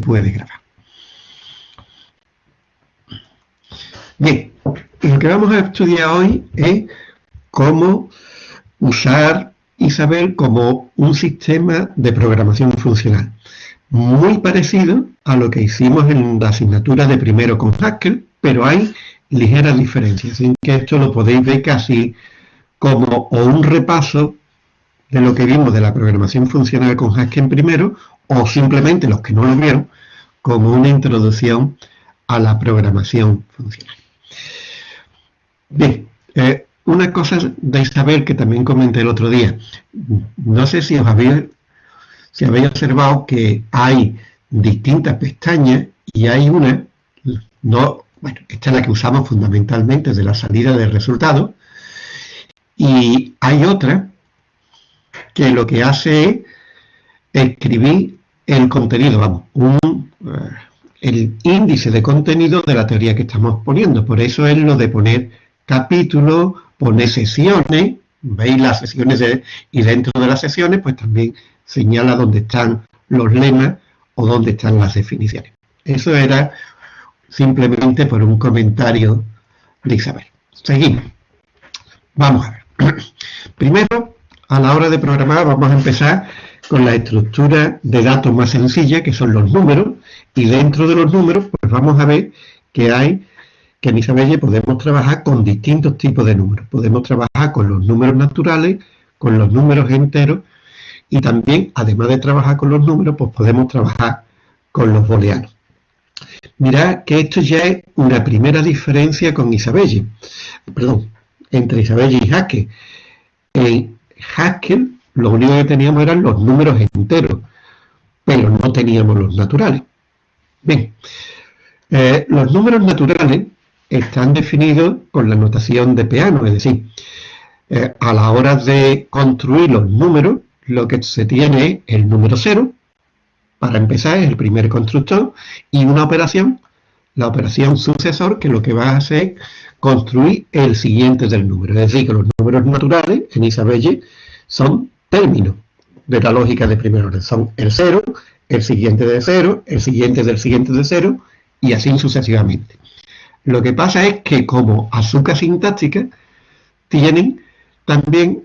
puede grabar. Bien, lo que vamos a estudiar hoy es cómo usar Isabel como un sistema de programación funcional. Muy parecido a lo que hicimos en la asignatura de primero con Haskell, pero hay ligeras diferencias. Así que esto lo podéis ver casi como o un repaso de lo que vimos de la programación funcional con Haskell primero, o simplemente los que no lo vieron, como una introducción a la programación funcional. Bien, eh, una cosa de Isabel que también comenté el otro día. No sé si os habéis, habéis observado que hay distintas pestañas y hay una, no, bueno, esta es la que usamos fundamentalmente de la salida de resultados, y hay otra que lo que hace es escribir el contenido, vamos, un, eh, el índice de contenido de la teoría que estamos poniendo. Por eso es lo de poner capítulos, poner sesiones, veis las sesiones y dentro de las sesiones pues también señala dónde están los lemas o dónde están las definiciones. Eso era simplemente por un comentario de Isabel. Seguimos. Vamos a ver. Primero, a la hora de programar vamos a empezar con la estructura de datos más sencilla, que son los números, y dentro de los números pues vamos a ver que hay que en Isabelle podemos trabajar con distintos tipos de números. Podemos trabajar con los números naturales, con los números enteros y también, además de trabajar con los números, pues podemos trabajar con los booleanos. Mirad que esto ya es una primera diferencia con Isabelle, perdón, entre Isabelle y Haskell. En Haskell lo único que teníamos eran los números enteros, pero no teníamos los naturales. Bien, eh, los números naturales están definidos con la notación de piano, es decir, eh, a la hora de construir los números, lo que se tiene es el número cero, para empezar es el primer constructor, y una operación, la operación sucesor, que lo que va a hacer es construir el siguiente del número. Es decir, que los números naturales en Isabelle son términos de la lógica de primer orden. Son el cero, el siguiente de cero, el siguiente del siguiente de cero, y así sucesivamente. Lo que pasa es que como azúcar sintáctica tienen también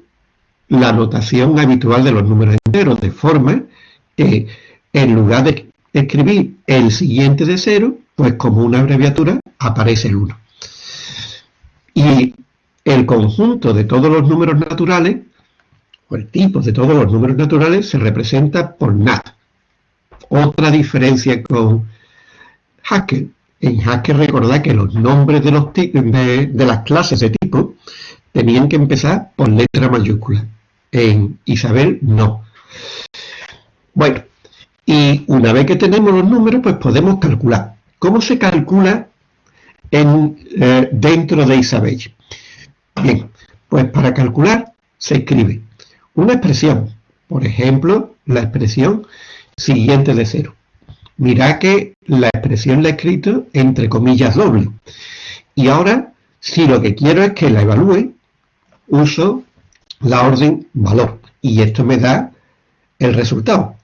la notación habitual de los números enteros, de forma que en lugar de escribir el siguiente de cero, pues como una abreviatura aparece el 1. Y el conjunto de todos los números naturales, o el tipo de todos los números naturales, se representa por NAT. Otra diferencia con Haskell en Haskell recordad que los nombres de, las clases de tipo tenían que empezar por letra mayúscula. En Isabel no. Bueno, y una vez que tenemos los números, pues podemos calcular. ¿Cómo se calcula en, eh, dentro de Isabel? Bien, pues para calcular se escribe una expresión. Por ejemplo, la expresión siguiente de cero. Mirad que la expresión la he escrito entre comillas doble. Y ahora, si lo que quiero es que la evalúe, uso la orden valor. Y esto me da el resultado.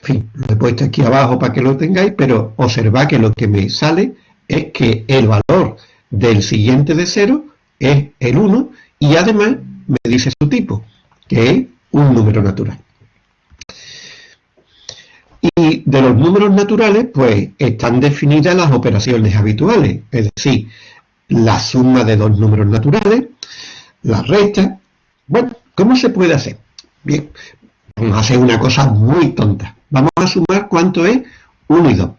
En fin, lo he puesto aquí abajo para que lo tengáis, pero observad que lo que me sale es que el valor del siguiente de 0 es el 1 y además me dice su tipo, que es un número natural. Y de los números naturales, pues están definidas las operaciones habituales, es decir, la suma de dos números naturales, la resta. Bueno, ¿cómo se puede hacer? Bien, vamos a hacer una cosa muy tonta. Vamos a sumar cuánto es 1 y 2.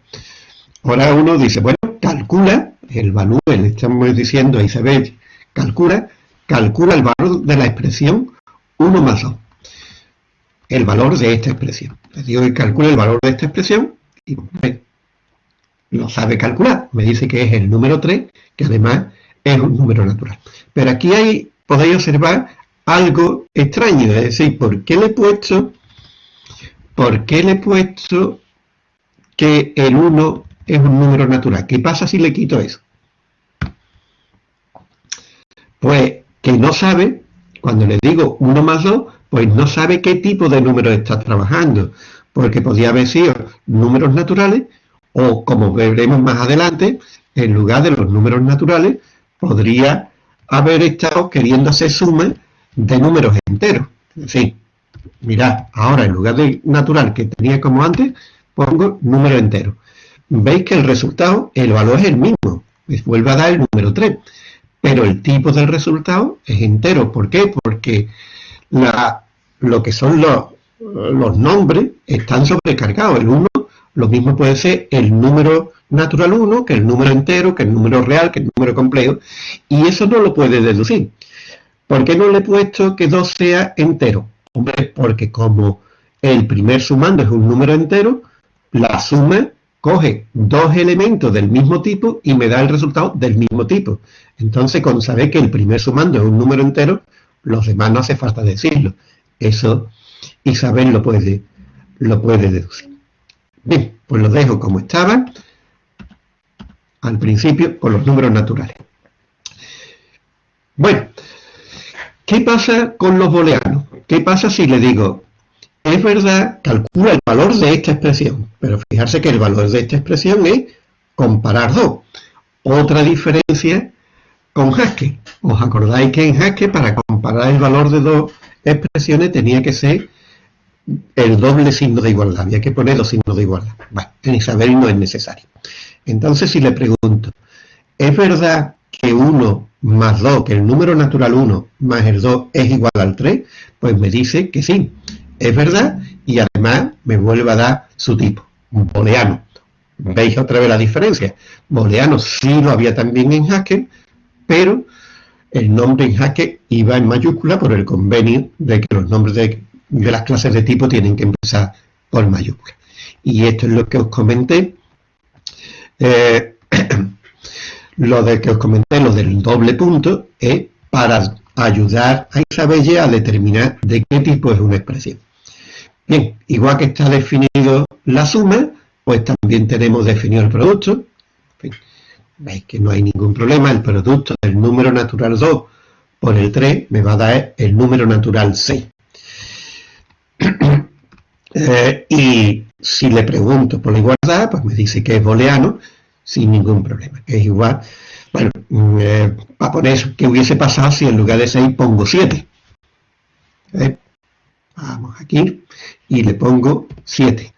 Ahora uno dice, bueno, calcula el valor, le estamos diciendo a Isabel, calcula, calcula el valor de la expresión 1 más 2 el valor de esta expresión. Le digo que calcule el valor de esta expresión y lo sabe calcular. Me dice que es el número 3, que además es un número natural. Pero aquí hay, podéis observar algo extraño, es decir, ¿por qué le he puesto, por qué le he puesto que el 1 es un número natural? ¿Qué pasa si le quito eso? Pues que no sabe, cuando le digo 1 más 2, pues no sabe qué tipo de número está trabajando, porque podía haber sido números naturales O como veremos más adelante, en lugar de los números naturales, podría haber estado queriendo hacer suma de números enteros. Sí, mirad, ahora en lugar de natural que tenía como antes, pongo número entero. Veis que el resultado, el valor es el mismo, me vuelve a dar el número 3, pero el tipo del resultado es entero. ¿Por qué? Porque lo que son los, los nombres están sobrecargados. El 1 lo mismo puede ser el número natural 1 que el número entero, que el número real, que el número complejo, y eso no lo puede deducir. ¿Por qué no le he puesto que 2 sea entero? Hombre, porque como el primer sumando es un número entero, la suma coge dos elementos del mismo tipo y me da el resultado del mismo tipo. Entonces, con saber que el primer sumando es un número entero, los demás no hace falta decirlo. Eso Isabel lo puede, lo puede deducir. Bien, pues lo dejo como estaba al principio con los números naturales. Bueno, ¿qué pasa con los booleanos? ¿Qué pasa si le digo, es verdad, calcula el valor de esta expresión, pero fijarse que el valor de esta expresión es comparar dos. Otra diferencia con Haskell. ¿Os acordáis que en Haskell para comparar el valor de dos expresiones tenía que ser el doble signo de igualdad? Había que poner dos signos de igualdad. Bueno, en Isabel no es necesario. Entonces, si le pregunto, ¿es verdad que 1 más 2, que el número natural 1 más el 2 es igual al 3? Pues me dice que sí, es verdad, y además me vuelve a dar su tipo, booleano. ¿Veis otra vez la diferencia? Booleano sí lo había también en Haskell, pero el nombre en Haskell iba en mayúscula por el convenio de que los nombres de, de las clases de tipo tienen que empezar por mayúscula. Y esto es lo que os comenté eh, lo de que os comenté, lo del doble punto, es para ayudar a Isabelle a determinar de qué tipo es una expresión. Bien, igual que está definido la suma, pues también tenemos definido el producto. Veis que no hay ningún problema, el producto del número natural 2 por el 3 me va a dar el número natural 6. Eh, y si le pregunto por la igualdad, pues me dice que es booleano sin ningún problema, que es igual. Bueno, mm, eh, para poner que hubiese pasado si en lugar de 6 pongo 7. ¿Eh? Vamos aquí y le pongo 7.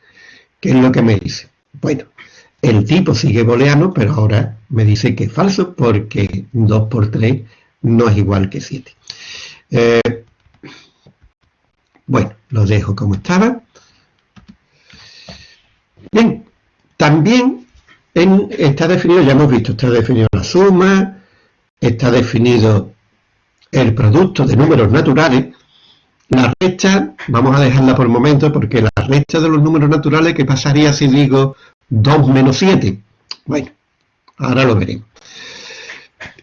¿Qué es lo que me dice? Bueno, el tipo sigue booleano, pero ahora me dice que es falso porque 2 por 3 no es igual que 7. bueno, lo dejo como estaba. Bien, también está definido, ya hemos visto, está definido la suma, está definido el producto de números naturales. La recta, vamos a dejarla por el momento, porque la recta de los números naturales, ¿qué pasaría si digo 2 menos 7? Bueno, ahora lo veremos.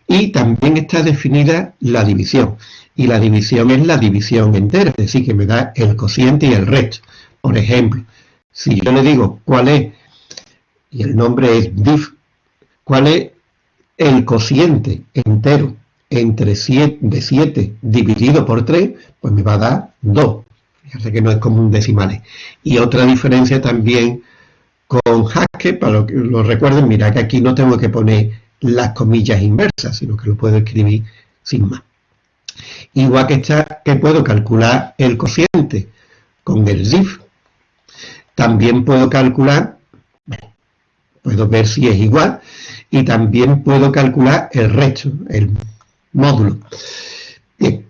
Y también está definida la división. Y la división es la división entera, es decir, que me da el cociente y el resto. Por ejemplo, si yo le digo cuál es, y el nombre es diff, cuál es el cociente entero entre 7, de 7 dividido por 3, pues me va a dar 2. Fíjate que no es como un decimal. Y otra diferencia también con Haskell, para que lo recuerden, mira que aquí no tengo que poner las comillas inversas, sino que lo puedo escribir sin más. Igual que, está, que puedo calcular el cociente con el diff, también puedo calcular, puedo ver si es igual, y también puedo calcular el resto, módulo. Bien,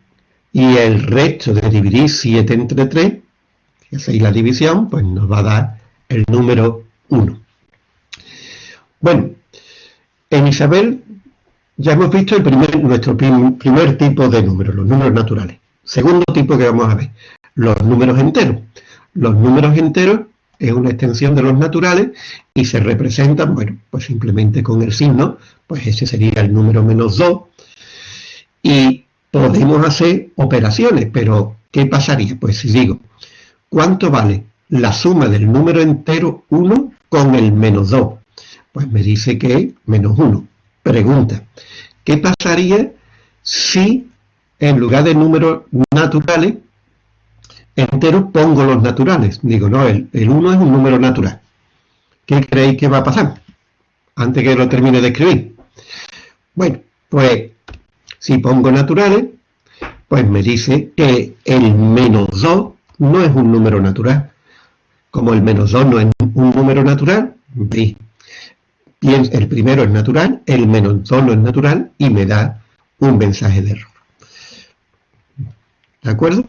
y el resto de dividir 7 entre 3, que hacéis la división, pues nos va a dar el número 1. Bueno, en Isabel ya hemos visto el primer, nuestro primer tipo de números, los números naturales. Segundo tipo que vamos a ver, los números enteros. Los números enteros es una extensión de los naturales y se representan, bueno, pues simplemente con el signo, pues ese sería el número menos 2. Y podemos hacer operaciones, pero ¿qué pasaría? Pues si digo, ¿cuánto vale la suma del número entero 1 con el menos 2? Pues me dice que menos 1. Pregunta, ¿qué pasaría si en lugar de números naturales entero pongo los naturales. Digo, no, el, 1 es un número natural. ¿qué creéis que va a pasar? Antes que lo termine de escribir. Bueno, pues si pongo naturales, pues me dice que el menos 2 no es un número natural. Como el menos 2 no es un número natural, el primero es natural, el menos 2 no es natural y me da un mensaje de error. ¿De acuerdo?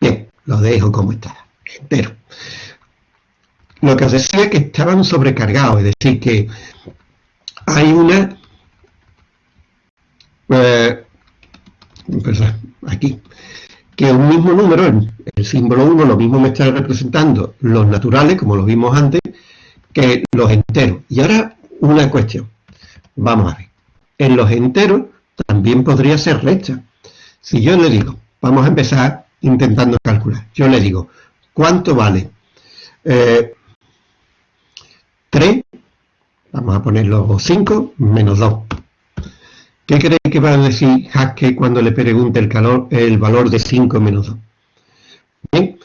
Bien, lo dejo como está, entero. Lo que os decía es que estaban sobrecargados, es decir, que hay una... Eh, aquí, que un mismo número, el, símbolo 1, lo mismo me está representando los naturales, como lo vimos antes, que los enteros. Y ahora una cuestión. Vamos a ver. En los enteros también podría ser recta. Si yo le digo, vamos a empezar intentando calcular. Yo le digo, ¿cuánto vale? 3, eh, vamos a ponerlo 5, menos 2. ¿Qué cree que va a decir Haskell cuando le pregunte el, el valor de 5 menos 2? Bien,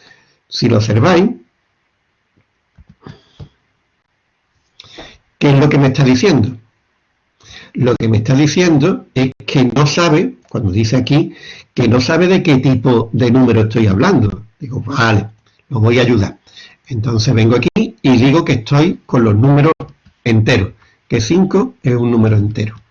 si lo observáis, ¿qué es lo que me está diciendo? Lo que me está diciendo es que no sabe, cuando dice aquí, que no sabe de qué tipo de número estoy hablando. Digo, vale, lo voy a ayudar. Entonces vengo aquí y digo que estoy con los números enteros, que 5 es un número entero.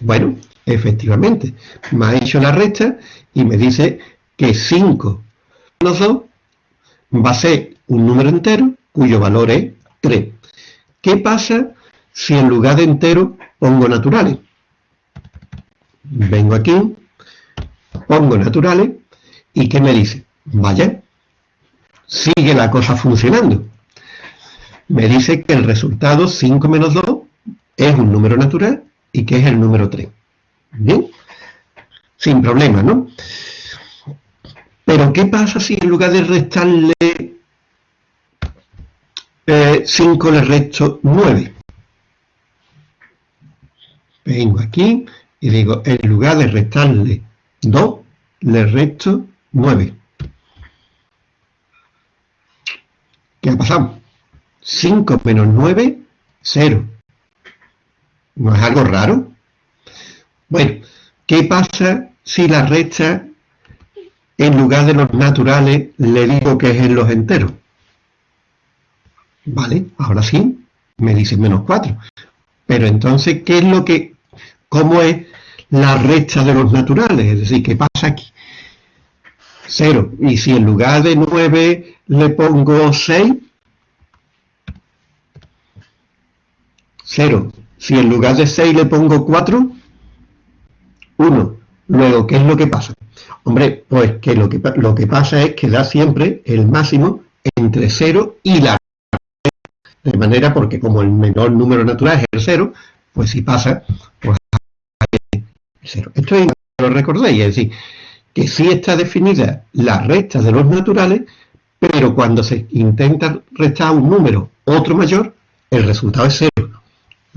Bueno, efectivamente, me ha hecho la recta y me dice que 5 menos 2 va a ser un número entero cuyo valor es 3. ¿Qué pasa si en lugar de entero pongo naturales? Vengo aquí, pongo naturales y ¿qué me dice? Vaya, sigue la cosa funcionando. Me dice que el resultado 5 menos 2 es un número natural y que es el número 3. ¿Bien? Sin problema, ¿no? Pero ¿qué pasa si en lugar de restarle 5 eh, le resto 9? Vengo aquí y digo, en lugar de restarle 2, le resto 9. ¿Qué ha pasado? 5 menos 9, 0. ¿No es algo raro? Bueno, ¿qué pasa si la recta, en lugar de los naturales, le digo que es en los enteros? Vale, ahora sí, me dice menos 4. Pero entonces, ¿qué es lo que, cómo es la recta de los naturales? Es decir, ¿qué pasa aquí? 0. Y si en lugar de 9 le pongo 6, 0. Si en lugar de 6 le pongo 4, 1. Luego, ¿qué es lo que pasa? Hombre, pues que lo que, lo que pasa es que da siempre el máximo entre 0 y la de manera porque como el menor número natural es el 0, pues si pasa, pues el 0. Esto es, lo recordéis, es decir, que sí está definida la recta de los naturales, pero cuando se intenta restar un número otro mayor, el resultado es 0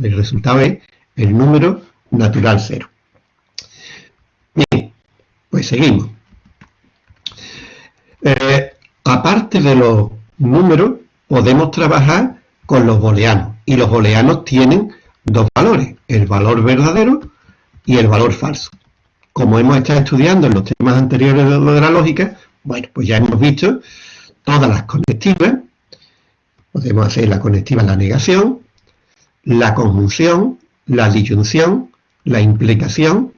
el resultado es el número natural cero. Bien, pues seguimos. Eh, aparte de los números, podemos trabajar con los booleanos. Y los booleanos tienen dos valores, el valor verdadero y el valor falso. Como hemos estado estudiando en los temas anteriores de la lógica, bueno, pues ya hemos visto todas las conectivas. Podemos hacer la conectiva en la negación, la conjunción, la disyunción, la implicación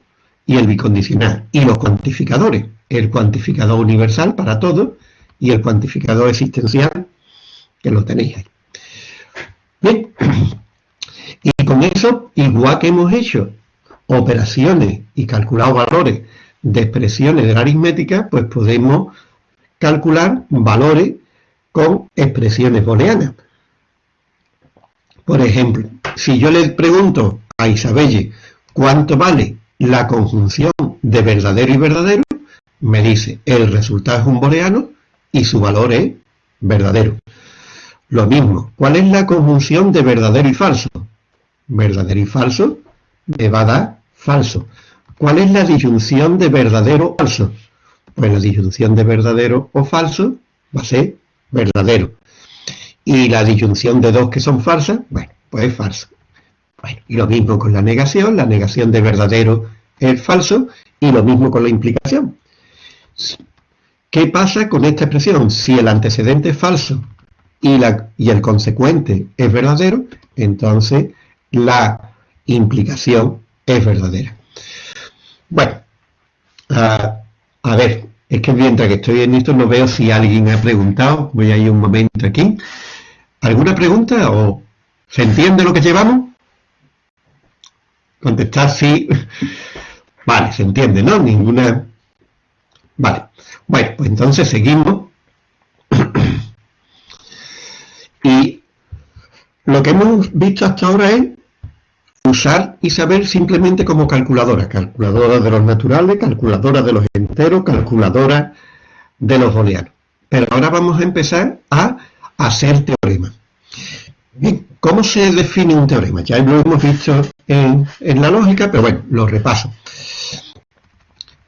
y el bicondicional. Y los cuantificadores, el cuantificador universal para todos y el cuantificador existencial, que lo tenéis ahí. Bien, y con eso, igual que hemos hecho operaciones y calculado valores de expresiones de la aritmética, pues podemos calcular valores con expresiones booleanas. Por ejemplo, si yo le pregunto a Isabelle cuánto vale la conjunción de verdadero y verdadero, me dice el resultado es un booleano y su valor es verdadero. Lo mismo, ¿cuál es la conjunción de verdadero y falso? Verdadero y falso me va a dar falso. ¿Cuál es la disyunción de verdadero o falso? pues la disyunción de verdadero o falso va a ser verdadero. Y la disyunción de dos que son falsas, bueno, pues es falso. Bueno, y lo mismo con la negación, la negación de verdadero es falso, y lo mismo con la implicación. ¿Qué pasa con esta expresión? Si el antecedente es falso y, la, y el consecuente es verdadero, entonces la implicación es verdadera. Bueno, ah, a ver, es que mientras que estoy en esto no veo si alguien ha preguntado. Voy a ir un momento aquí. ¿Alguna pregunta o se entiende lo que llevamos? Contestar sí. Vale, se entiende, ¿no? Ninguna... Vale. Bueno, pues entonces seguimos. y lo que hemos visto hasta ahora es usar y saber simplemente como calculadora. Calculadora de los naturales, calculadora de los enteros, calculadora de los booleanos. Pero ahora vamos a empezar a hacer teoremas. Bien, ¿cómo se define un teorema? Ya lo hemos visto en, en la lógica, pero bueno, lo repaso.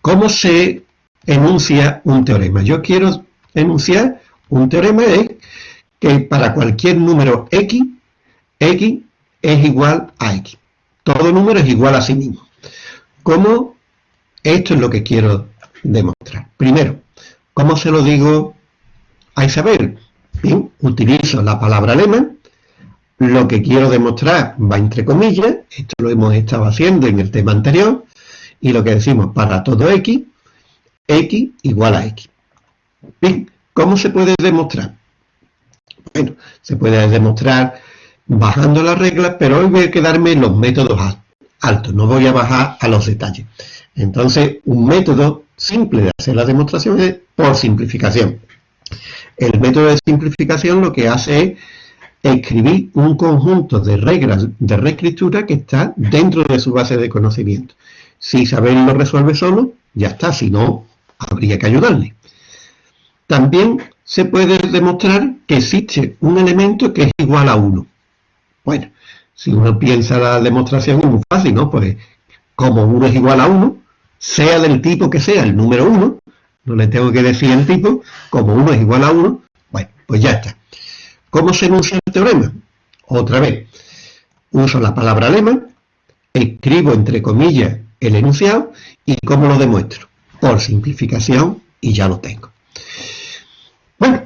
¿Cómo se enuncia un teorema? Yo quiero enunciar un teorema es que para cualquier número x, x es igual a x. Todo número es igual a sí mismo. ¿Cómo? Esto es lo que quiero demostrar. Primero, ¿cómo se lo digo a Isabel? Bien, utilizo la palabra lema. Lo que quiero demostrar va entre comillas. Esto lo hemos estado haciendo en el tema anterior. Y lo que decimos para todo x, x igual a x. Bien, ¿cómo se puede demostrar? Bueno, se puede demostrar bajando las reglas, pero hoy voy a quedarme en los métodos altos, no voy a bajar a los detalles. Entonces, un método simple de hacer la demostración es por simplificación. El método de simplificación lo que hace es escribir un conjunto de reglas de reescritura que está dentro de su base de conocimiento. Si Isabel lo resuelve solo, ya está, si no, habría que ayudarle. También se puede demostrar que existe un elemento que es igual a 1. Bueno, si uno piensa la demostración es muy fácil, ¿no? Pues como 1 es igual a 1, sea del tipo que sea el número 1, no le tengo que decir el tipo, como 1 es igual a 1, bueno, pues ya está. ¿Cómo se enuncia el teorema? Otra vez, uso la palabra lema, escribo entre comillas el enunciado y cómo lo demuestro. Por simplificación y ya lo tengo. Bueno,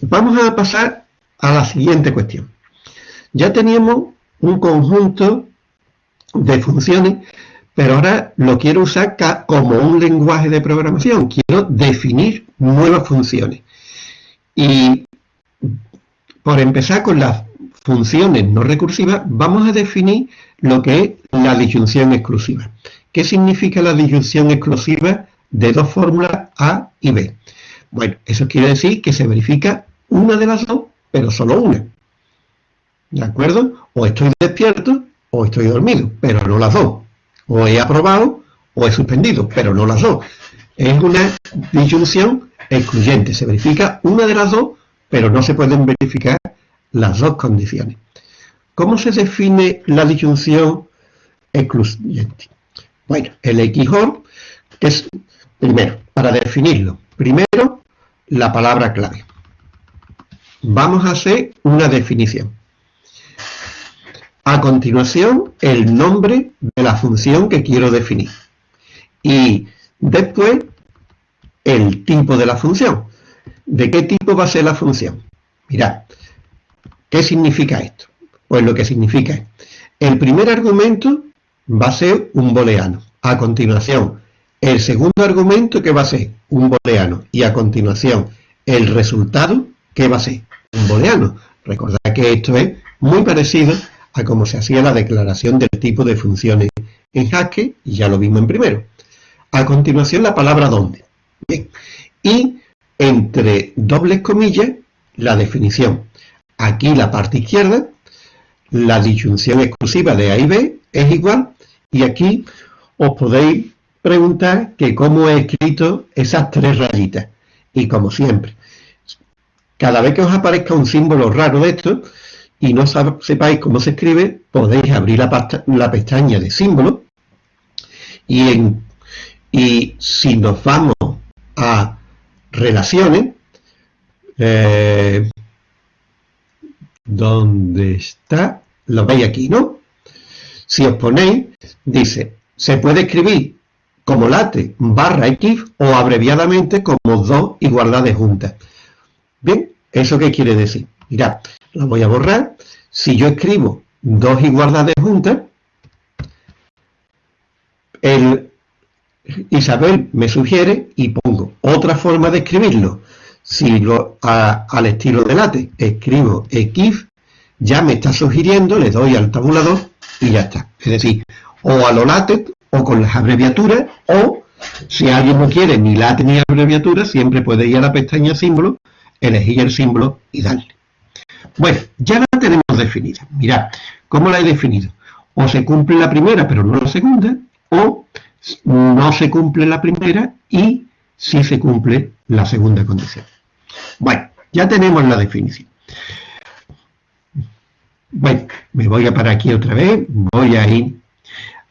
vamos a pasar a la siguiente cuestión. Ya teníamos un conjunto de funciones, pero ahora lo quiero usar como un lenguaje de programación. Quiero definir nuevas funciones. Y por empezar con las funciones no recursivas, vamos a definir lo que es la disyunción exclusiva. ¿Qué significa la disyunción exclusiva de dos fórmulas A y B? Bueno, eso quiere decir que se verifica una de las dos, pero solo una. ¿De acuerdo? O estoy despierto o estoy dormido, pero no las dos. O he aprobado o he suspendido, pero no las dos. Es una disyunción excluyente. Se verifica una de las dos, pero no se pueden verificar las dos condiciones. ¿Cómo se define la disyunción excluyente? Bueno, el XOR, que es, primero, para definirlo, primero, la palabra clave. Vamos a hacer una definición. A continuación, el nombre la función que quiero definir. Y después, el tipo de la función. ¿De qué tipo va a ser la función? Mirad, ¿qué significa esto? Pues lo que significa es, el primer argumento va a ser un booleano. A continuación, el segundo argumento que va a ser un booleano. Y a continuación, el resultado que va a ser un booleano. Recordad que esto es muy parecido a cómo se hacía la declaración del tipo de funciones en Haskell, y ya lo vimos en primero. A continuación la palabra dónde. Bien. Y entre dobles comillas, la definición. Aquí la parte izquierda, la disyunción exclusiva de A y B es igual, y aquí os podéis preguntar que cómo he escrito esas tres rayitas. Y como siempre, cada vez que os aparezca un símbolo raro de esto, y no sepáis cómo se escribe, podéis abrir la, pestaña de símbolos y, si nos vamos a relaciones, eh, ¿dónde está? Lo veis aquí, ¿no? Si os ponéis, dice, se puede escribir como late barra x o abreviadamente como dos igualdades juntas. Bien, ¿eso qué quiere decir? Mirad, la voy a borrar. Si yo escribo dos igualdades juntas, el Isabel me sugiere y pongo otra forma de escribirlo. Si lo al estilo de late escribo x, ya me está sugiriendo, le doy al tabulador y ya está. Es decir, o a lo late o con las abreviaturas, o si alguien no quiere ni late ni abreviatura, siempre puede ir a la pestaña símbolo, elegir el símbolo y darle. Bueno, ya la tenemos definida. Mirad, ¿cómo la he definido? O se cumple la primera pero no la segunda, o no se cumple la primera y sí se cumple la segunda condición. Bueno, ya tenemos la definición. Bueno, me voy a parar aquí otra vez, voy a ir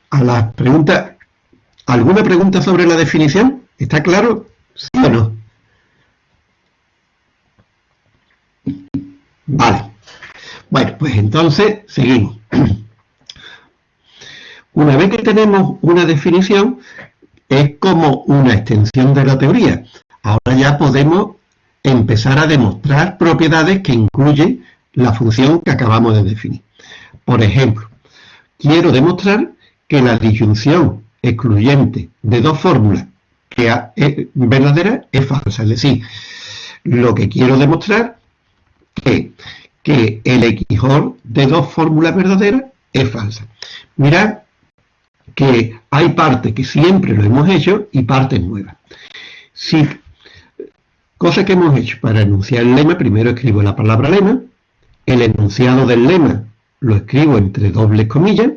a las preguntas. ¿Alguna pregunta sobre la definición? ¿Está claro? ¿Sí o no? Vale. Bueno, pues entonces seguimos. Una vez que tenemos una definición, es como una extensión de la teoría. Ahora ya podemos empezar a demostrar propiedades que incluyen la función que acabamos de definir. Por ejemplo, quiero demostrar que la disyunción excluyente de dos fórmulas que es verdadera es falsa. Es decir, lo que quiero demostrar que el XOR de dos fórmulas verdaderas es falsa. Mirad que hay partes que siempre lo hemos hecho y partes nuevas. Si, cosa que hemos hecho para enunciar el lema, primero escribo la palabra lema, el enunciado del lema lo escribo entre dobles comillas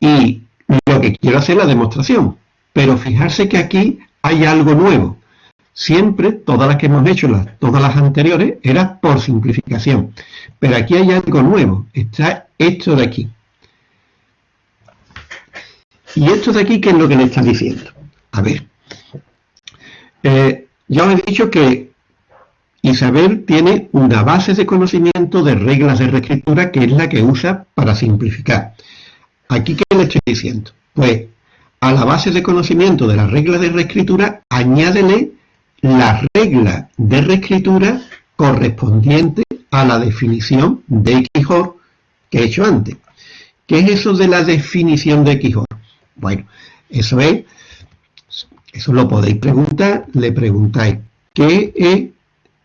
y lo que quiero hacer es la demostración. Pero fijarse que aquí hay algo nuevo. Siempre, todas las que hemos hecho, las, todas las anteriores, era por simplificación. Pero aquí hay algo nuevo. Está esto de aquí. ¿Y esto de aquí qué es lo que le está diciendo? A ver, eh, ya os he dicho que Isabel tiene una base de conocimiento de reglas de reescritura que es la que usa para simplificar. ¿Aquí qué le estoy diciendo? Pues a la base de conocimiento de las reglas de reescritura añádele la regla de reescritura correspondiente a la definición de XOR que he hecho antes. ¿Qué es eso de la definición de XOR? Bueno, eso es, eso lo podéis preguntar, le preguntáis, ¿qué, es,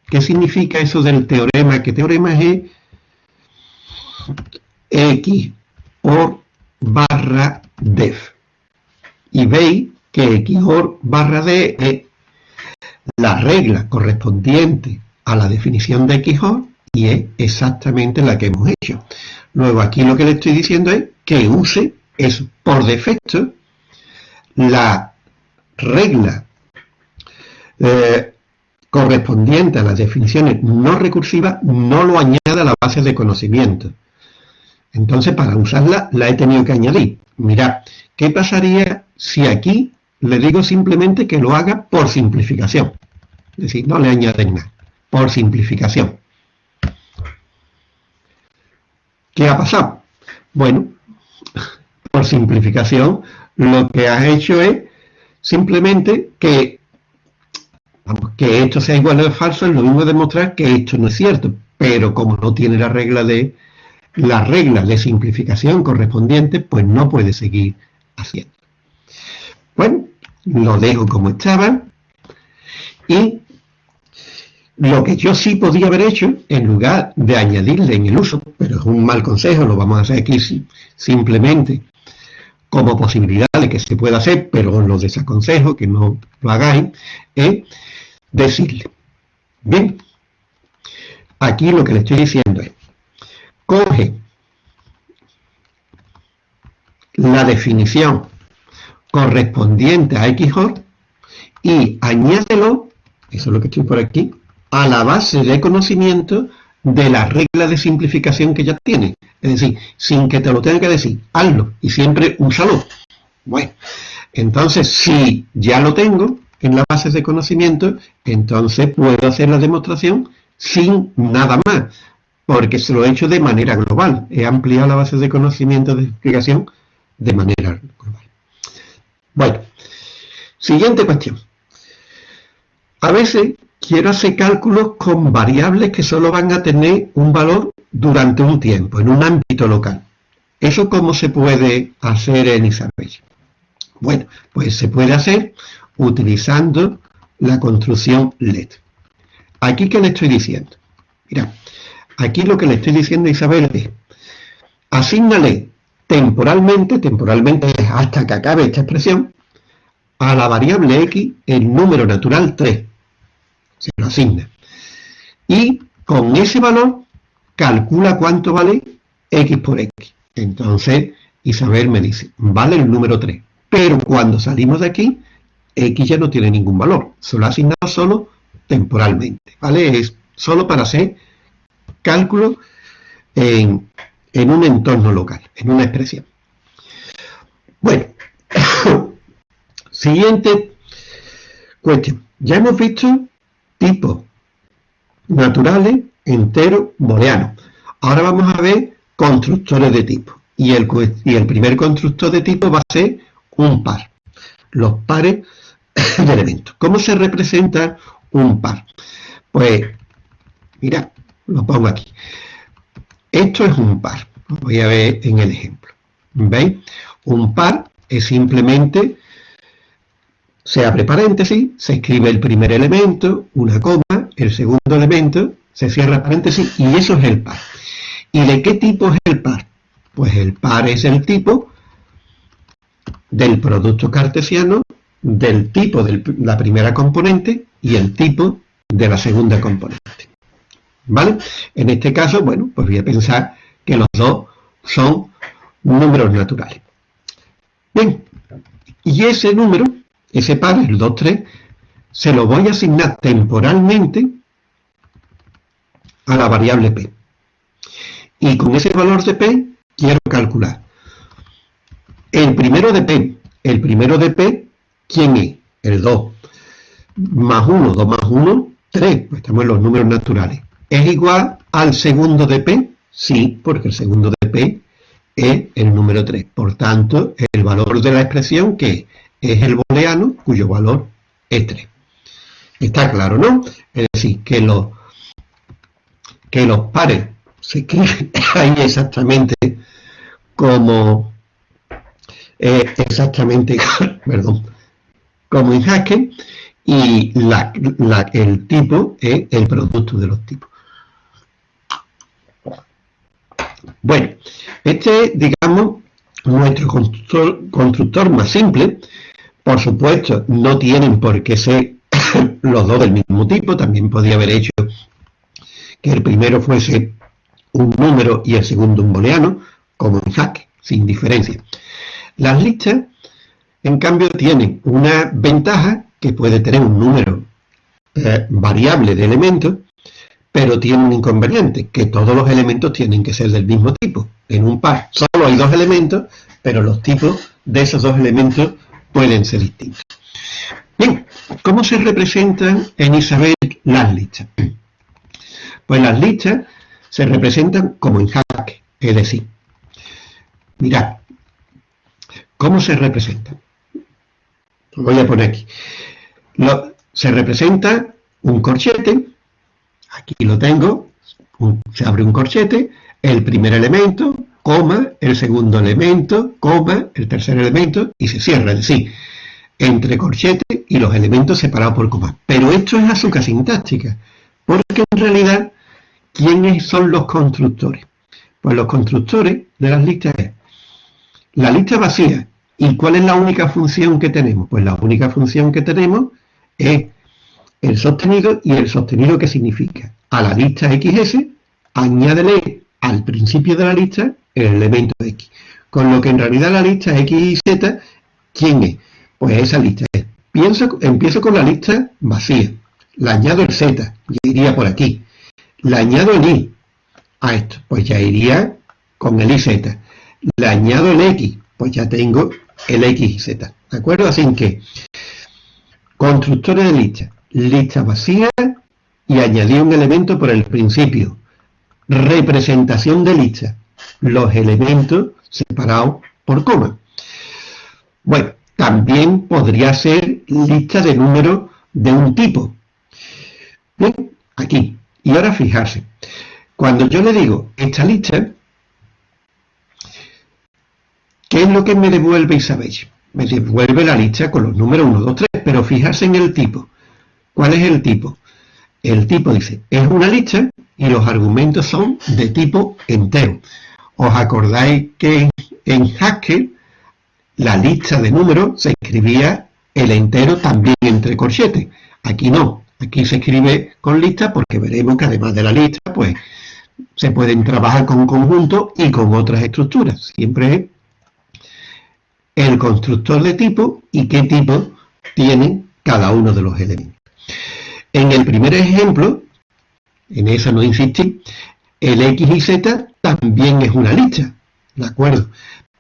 ¿qué significa eso del teorema? ¿Qué teorema es X por barra def? Y veis que X por barra D es la regla correspondiente a la definición de XOR y es exactamente la que hemos hecho. Luego aquí lo que le estoy diciendo es que use es por defecto la regla eh, correspondiente a las definiciones no recursivas no lo añade a la base de conocimiento. Entonces, para usarla, la he tenido que añadir. Mirad, ¿qué pasaría si aquí le digo simplemente que lo haga por simplificación? Es decir, no le añaden nada, por simplificación. ¿Qué ha pasado? Bueno, por simplificación, lo que has hecho es simplemente que, que esto sea igual o falso, es lo mismo demostrar que esto no es cierto, pero como no tiene la regla de la regla de simplificación correspondiente, pues no puede seguir haciendo. Bueno, lo dejo como estaba y lo que yo sí podía haber hecho, en lugar de añadirle en el uso, pero es un mal consejo, lo vamos a hacer aquí simplemente como posibilidad de que se pueda hacer, pero lo desaconsejo que no lo hagáis, es decirle, bien, aquí lo que le estoy diciendo es, coge la definición correspondiente a XOR y añádelo, eso es lo que estoy por aquí, a la base de conocimiento de la regla de simplificación que ya tiene. Es decir, sin que te lo tenga que decir, hazlo y siempre úsalo. Bueno, entonces si ya lo tengo, en la base de conocimiento, entonces puedo hacer la demostración sin nada más, porque se lo he hecho de manera global. He ampliado la base de conocimiento de explicación de manera. Bueno, siguiente cuestión. A veces quiero hacer cálculos con variables que solo van a tener un valor durante un tiempo, en un ámbito local. ¿Eso cómo se puede hacer en Isabel? Bueno, pues se puede hacer utilizando la construcción LED. Aquí, ¿qué le estoy diciendo? Mira, aquí lo que le estoy diciendo a Isabel es, asígnale temporalmente, temporalmente hasta que acabe esta expresión, a la variable x el número natural 3. Se lo asigna. Y con ese valor calcula cuánto vale x por x. Entonces Isabel me dice, vale el número 3. Pero cuando salimos de aquí, x ya no tiene ningún valor. Se lo ha asignado solo temporalmente. ¿Vale? Es solo para hacer cálculo en, en un entorno local, en una expresión. Bueno, siguiente cuestión. Ya hemos visto tipos naturales, enteros, booleanos. Ahora vamos a ver constructores de tipo. Y el, y el primer constructor de tipo va a ser un par. Los pares de elementos. ¿Cómo se representa un par? Pues, mira, lo pongo aquí. Esto es un par. Lo voy a ver en el ejemplo. ¿Veis? Un par es simplemente, se abre paréntesis, se escribe el primer elemento, una coma, el segundo elemento, se cierra paréntesis y eso es el par. ¿Y de qué tipo es el par? Pues el par es el tipo del producto cartesiano del tipo de la primera componente y el tipo de la segunda componente. ¿Vale? En este caso, bueno, pues voy a pensar que los dos son números naturales. Bien, y ese número, ese par, el 2, 3, se lo voy a asignar temporalmente a la variable p. Y con ese valor de p quiero calcular el primero de p. El primero de p, ¿quién es? El 2. Más 1, 2 más 1, 3. Pues estamos en los números naturales. ¿Es igual al segundo de p? Sí, porque el segundo de p es el número 3. Por tanto, el valor de la expresión que es el booleano, cuyo valor es 3. Está claro, ¿no? Es decir, que los, que los pares se ahí exactamente como eh, exactamente perdón, como en Haskell y el tipo es el producto de los tipos. Bueno, este es, digamos, nuestro constructor, más simple. Por supuesto, no tienen por qué ser los dos del mismo tipo. También podría haber hecho que el primero fuese un número y el segundo un booleano, como en Haskell, sin diferencia. Las listas, en cambio, tienen una ventaja que puede tener un número eh, variable de elementos, pero tiene un inconveniente, que todos los elementos tienen que ser del mismo tipo. En un par solo hay dos elementos, pero los tipos de esos dos elementos pueden ser distintos. Bien, ¿cómo se representan en Isabel las listas? Pues las listas se representan como en Hack, es decir, mirad, ¿Cómo se representa? Lo voy a poner aquí. se representa un corchete, aquí lo tengo, se abre un corchete, el primer elemento, coma, el segundo elemento, coma, el tercer elemento, y se cierra, es decir, entre corchete y los elementos separados por coma. Pero esto es azúcar sintáctica, porque en realidad, ¿quiénes son los constructores? Pues los constructores de las listas es la lista vacía. ¿Y cuál es la única función que tenemos? Pues la única función que tenemos es el sostenido y el sostenido que significa a la lista XS añádele al principio de la lista el elemento X. Con lo que en realidad la lista X y Z, ¿quién es? Pues esa lista es. Pienso, empiezo con la lista vacía. Le añado el Z, ya iría por aquí. Le añado el Y a esto, pues ya iría con el IZ le añado el X, pues ya tengo el X y Z. ¿De acuerdo? Así que constructores de lista, lista vacía y añadir un elemento por el principio. Representación de lista, los elementos separados por coma. Bueno, también podría ser lista de números de un tipo. Bien, aquí. Y ahora fijarse, cuando yo le digo esta lista, ¿qué es lo que me devuelve Isabel? Me devuelve la lista con los números 1, 2, 3, pero fijarse en el tipo. ¿Cuál es el tipo? El tipo dice, es una lista y los argumentos son de tipo entero. ¿Os acordáis que en Haskell la lista de números se escribía el entero también entre corchetes? Aquí no, aquí se escribe con lista porque veremos que además de la lista, pues se pueden trabajar con conjuntos y con otras estructuras. Siempre es el constructor de tipo y qué tipo tiene cada uno de los elementos. En el primer ejemplo, en eso no insistí, el X y Z también es una lista, ¿de acuerdo?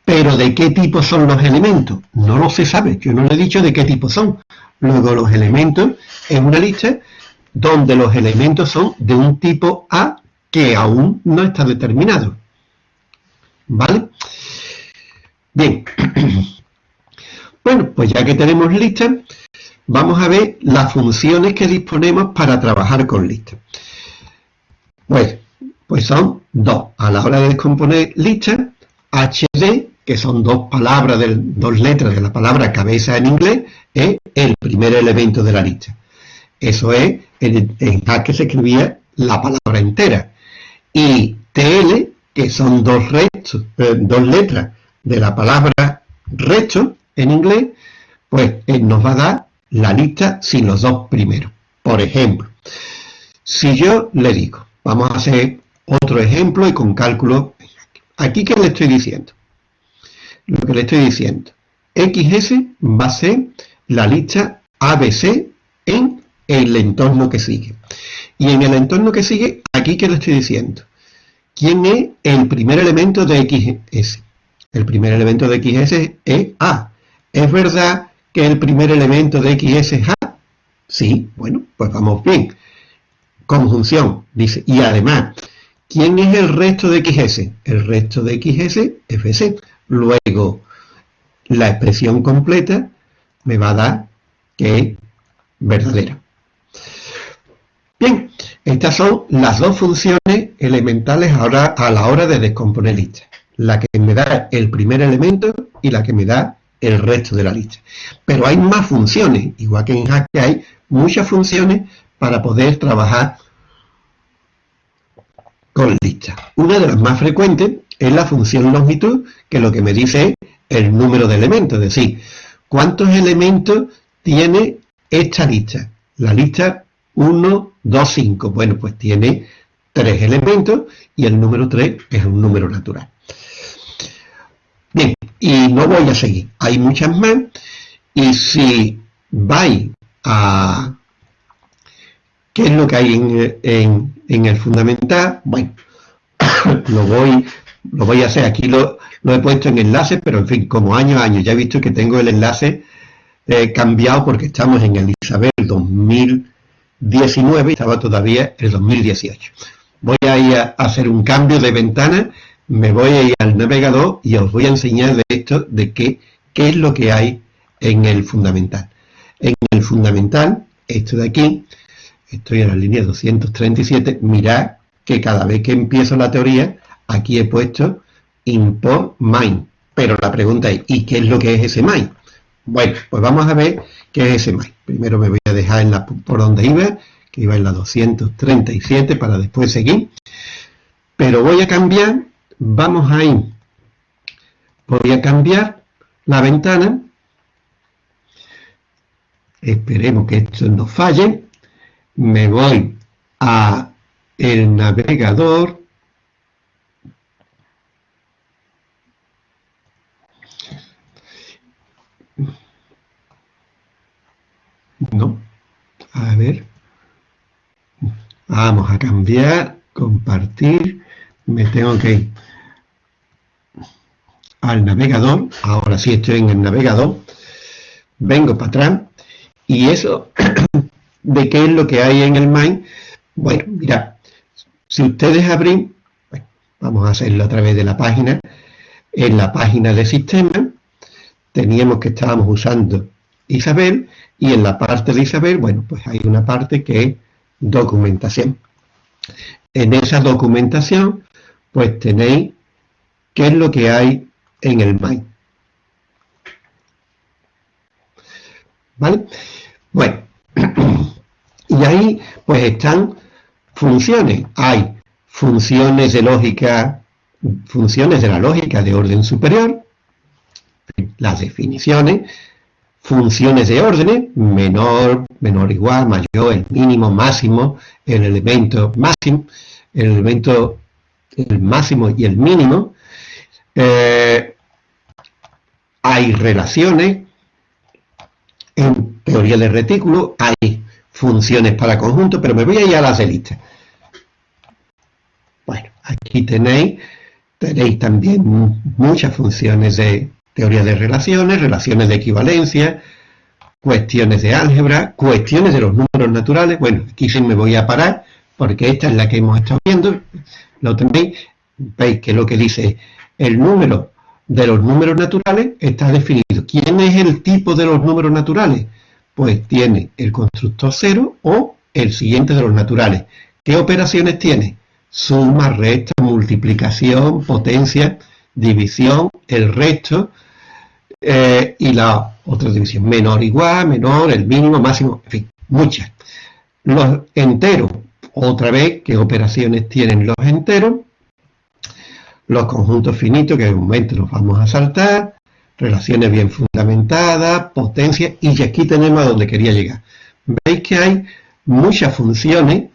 Pero ¿de qué tipo son los elementos? No lo se sabe, yo no le he dicho de qué tipo son. Luego los elementos es una lista donde los elementos son de un tipo A que aún no está determinado. ¿Vale? Bien. Bueno, pues ya que tenemos listas, vamos a ver las funciones que disponemos para trabajar con listas. Pues, pues son dos. A la hora de descomponer listas, HD, que son dos palabras, de, dos letras de la palabra cabeza en inglés, es el primer elemento de la lista. Eso es, en, en que se escribía la palabra entera. Y TL, que son dos, eh, dos letras de la palabra resto en inglés, pues él nos va a dar la lista sin los dos primeros. Por ejemplo, si yo le digo, vamos a hacer otro ejemplo y con cálculo, aquí que le estoy diciendo, lo que le estoy diciendo, XS va a ser la lista ABC en el entorno que sigue. Y en el entorno que sigue, aquí que le estoy diciendo, ¿quién es el primer elemento de XS? El primer elemento de XS es A. ¿Es verdad que el primer elemento de XS es A? Sí, bueno, pues vamos bien. Conjunción, dice, y además, ¿quién es el resto de XS? El resto de XS, FC. Luego, la expresión completa me va a dar que es verdadera. Bien, estas son las dos funciones elementales ahora a la hora de descomponer listas. La que me da el primer elemento y la que me da el resto de la lista. Pero hay más funciones, igual que en Haskell hay muchas funciones para poder trabajar con listas. Una de las más frecuentes es la función longitud, que lo que me dice es el número de elementos, es decir, cuántos elementos tiene esta lista. La lista 1, 2, 5. Bueno, pues tiene tres elementos y el número 3 es un número natural. Y no voy a seguir. Hay muchas más. Y si vais a qué es lo que hay en, el fundamental, bueno, lo voy, lo voy a hacer. Aquí lo, he puesto en enlace, pero en fin, como año a año, ya he visto que tengo el enlace eh, cambiado porque estamos en el Isabel 2019 y estaba todavía el 2018. Voy a ir a hacer un cambio de ventana me voy a ir al navegador y os voy a enseñar de esto, de qué, qué es lo que hay en el fundamental. En el fundamental, esto de aquí, estoy en la línea 237, mirad que cada vez que empiezo la teoría, aquí he puesto import main. Pero la pregunta es, ¿y qué es lo que es ese main? Bueno, pues vamos a ver qué es ese main. Primero me voy a dejar en la, por donde iba, que iba en la 237 para después seguir. Pero voy a cambiar vamos a ir, voy a cambiar la ventana, esperemos que esto no falle, me voy a el navegador, no, a ver, vamos a cambiar, compartir, me tengo que ir al navegador, ahora sí estoy en el navegador, vengo para atrás. ¿Y eso de qué es lo que hay en el main? Bueno, mira, si ustedes abren, vamos a hacerlo a través de la página, en la página de sistema, teníamos que estábamos usando Isabel, y en la parte de Isabel, bueno, pues hay una parte que es documentación. En esa documentación, pues tenéis qué es lo que hay en el main. ¿Vale? Bueno, y ahí pues están funciones. Hay funciones de lógica, funciones de la lógica de orden superior, las definiciones, funciones de orden, menor, menor igual, mayor, el mínimo, máximo, el elemento máximo, el elemento el máximo y el mínimo. Eh, hay relaciones, en teoría de retículo, hay funciones para conjunto, pero me voy a ir a las de lista. Bueno, aquí tenéis, tenéis también muchas funciones de teoría de relaciones, relaciones de equivalencia, cuestiones de álgebra, cuestiones de los números naturales. Bueno, aquí sí me voy a parar, porque esta es la que hemos estado viendo. Lo tenéis, veis que lo que dice el número de los números naturales está definido. ¿Quién es el tipo de los números naturales? Pues tiene el constructor cero o el siguiente de los naturales. ¿Qué operaciones tiene? Suma, resta, multiplicación, potencia, división, el resto eh, y la otra división. Menor, igual, menor, el mínimo, máximo, en fin, muchas. Los enteros, otra vez, ¿qué operaciones tienen los enteros? Los conjuntos finitos, que en un momento los vamos a saltar, relaciones bien fundamentadas, potencia, y aquí tenemos a donde quería llegar. Veis que hay muchas funciones,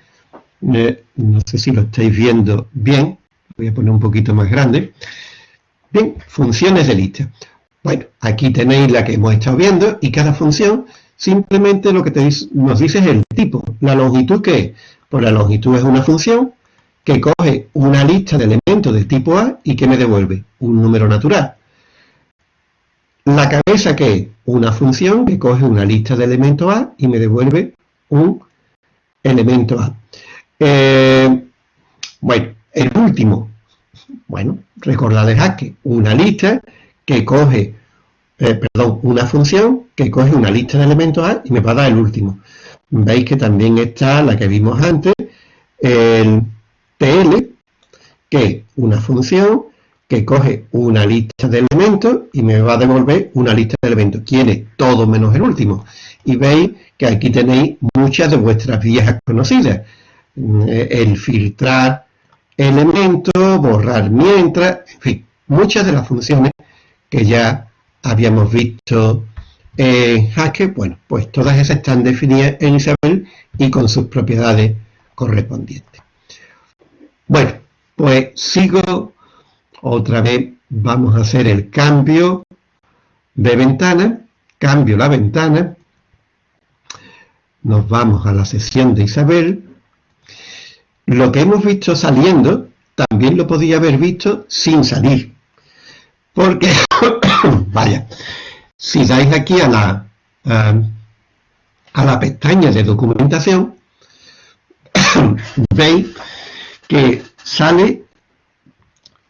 eh, no sé si lo estáis viendo bien, voy a poner un poquito más grande. Bien, funciones de lista. Bueno, aquí tenéis la que hemos estado viendo, y cada función simplemente lo que nos dice es el tipo. La longitud, ¿qué es? Pues la longitud es una función que coge una lista de elementos del tipo A y que me devuelve un número natural. La cabeza que una función que coge una lista de elementos A y me devuelve un elemento A. Eh, bueno, el último, bueno, recordad el que una lista que coge, eh, perdón, una función que coge una lista de elementos A y me va a dar el último. Veis que también está la que vimos antes, el TL, que es una función que coge una lista de elementos y me va a devolver una lista de elementos. Quiere todo menos el último. Y veis que aquí tenéis muchas de vuestras viejas conocidas. Mm, el filtrar elementos, borrar mientras, en fin, muchas de las funciones que ya habíamos visto en Haskell, bueno, pues todas esas están definidas en Isabel y con sus propiedades correspondientes. Bueno, pues sigo, otra vez vamos a hacer el cambio de ventana, cambio la ventana, nos vamos a la sesión de Isabel, lo que hemos visto saliendo, también lo podía haber visto sin salir, porque, vaya, si dais aquí a la, a la pestaña de documentación, veis que sale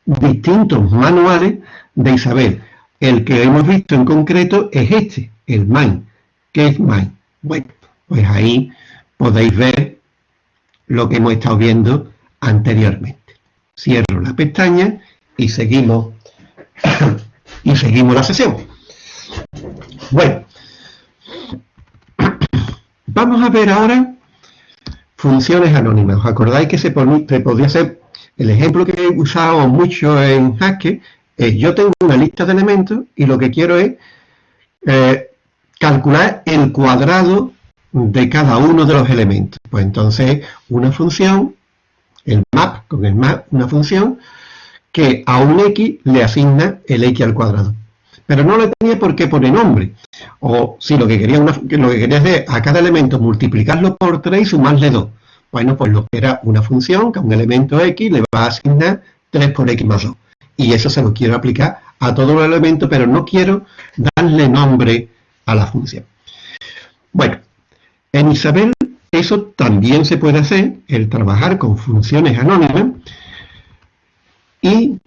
distintos manuales de Isabel. El que hemos visto en concreto es este, el MAIN. ¿Qué es MAIN? Bueno, pues ahí podéis ver lo que hemos estado viendo anteriormente. Cierro la pestaña y seguimos, y seguimos la sesión. Bueno, vamos a ver ahora funciones anónimas. ¿Os acordáis que se, podía hacer, el ejemplo que he usado mucho en Haskell, es yo tengo una lista de elementos y lo que quiero es eh, calcular el cuadrado de cada uno de los elementos. Pues entonces una función, el map, con el map, una función que a un x le asigna el x al cuadrado. Pero no le tenía por qué poner nombre. O si lo que quería, lo que quería es a cada elemento multiplicarlo por 3 y sumarle 2. Bueno, pues lo que era una función que a un elemento x le va a asignar 3 por x más 2. Y eso se lo quiero aplicar a todos los elementos, pero no quiero darle nombre a la función. Bueno, en Isabel eso también se puede hacer, el trabajar con funciones anónimas, y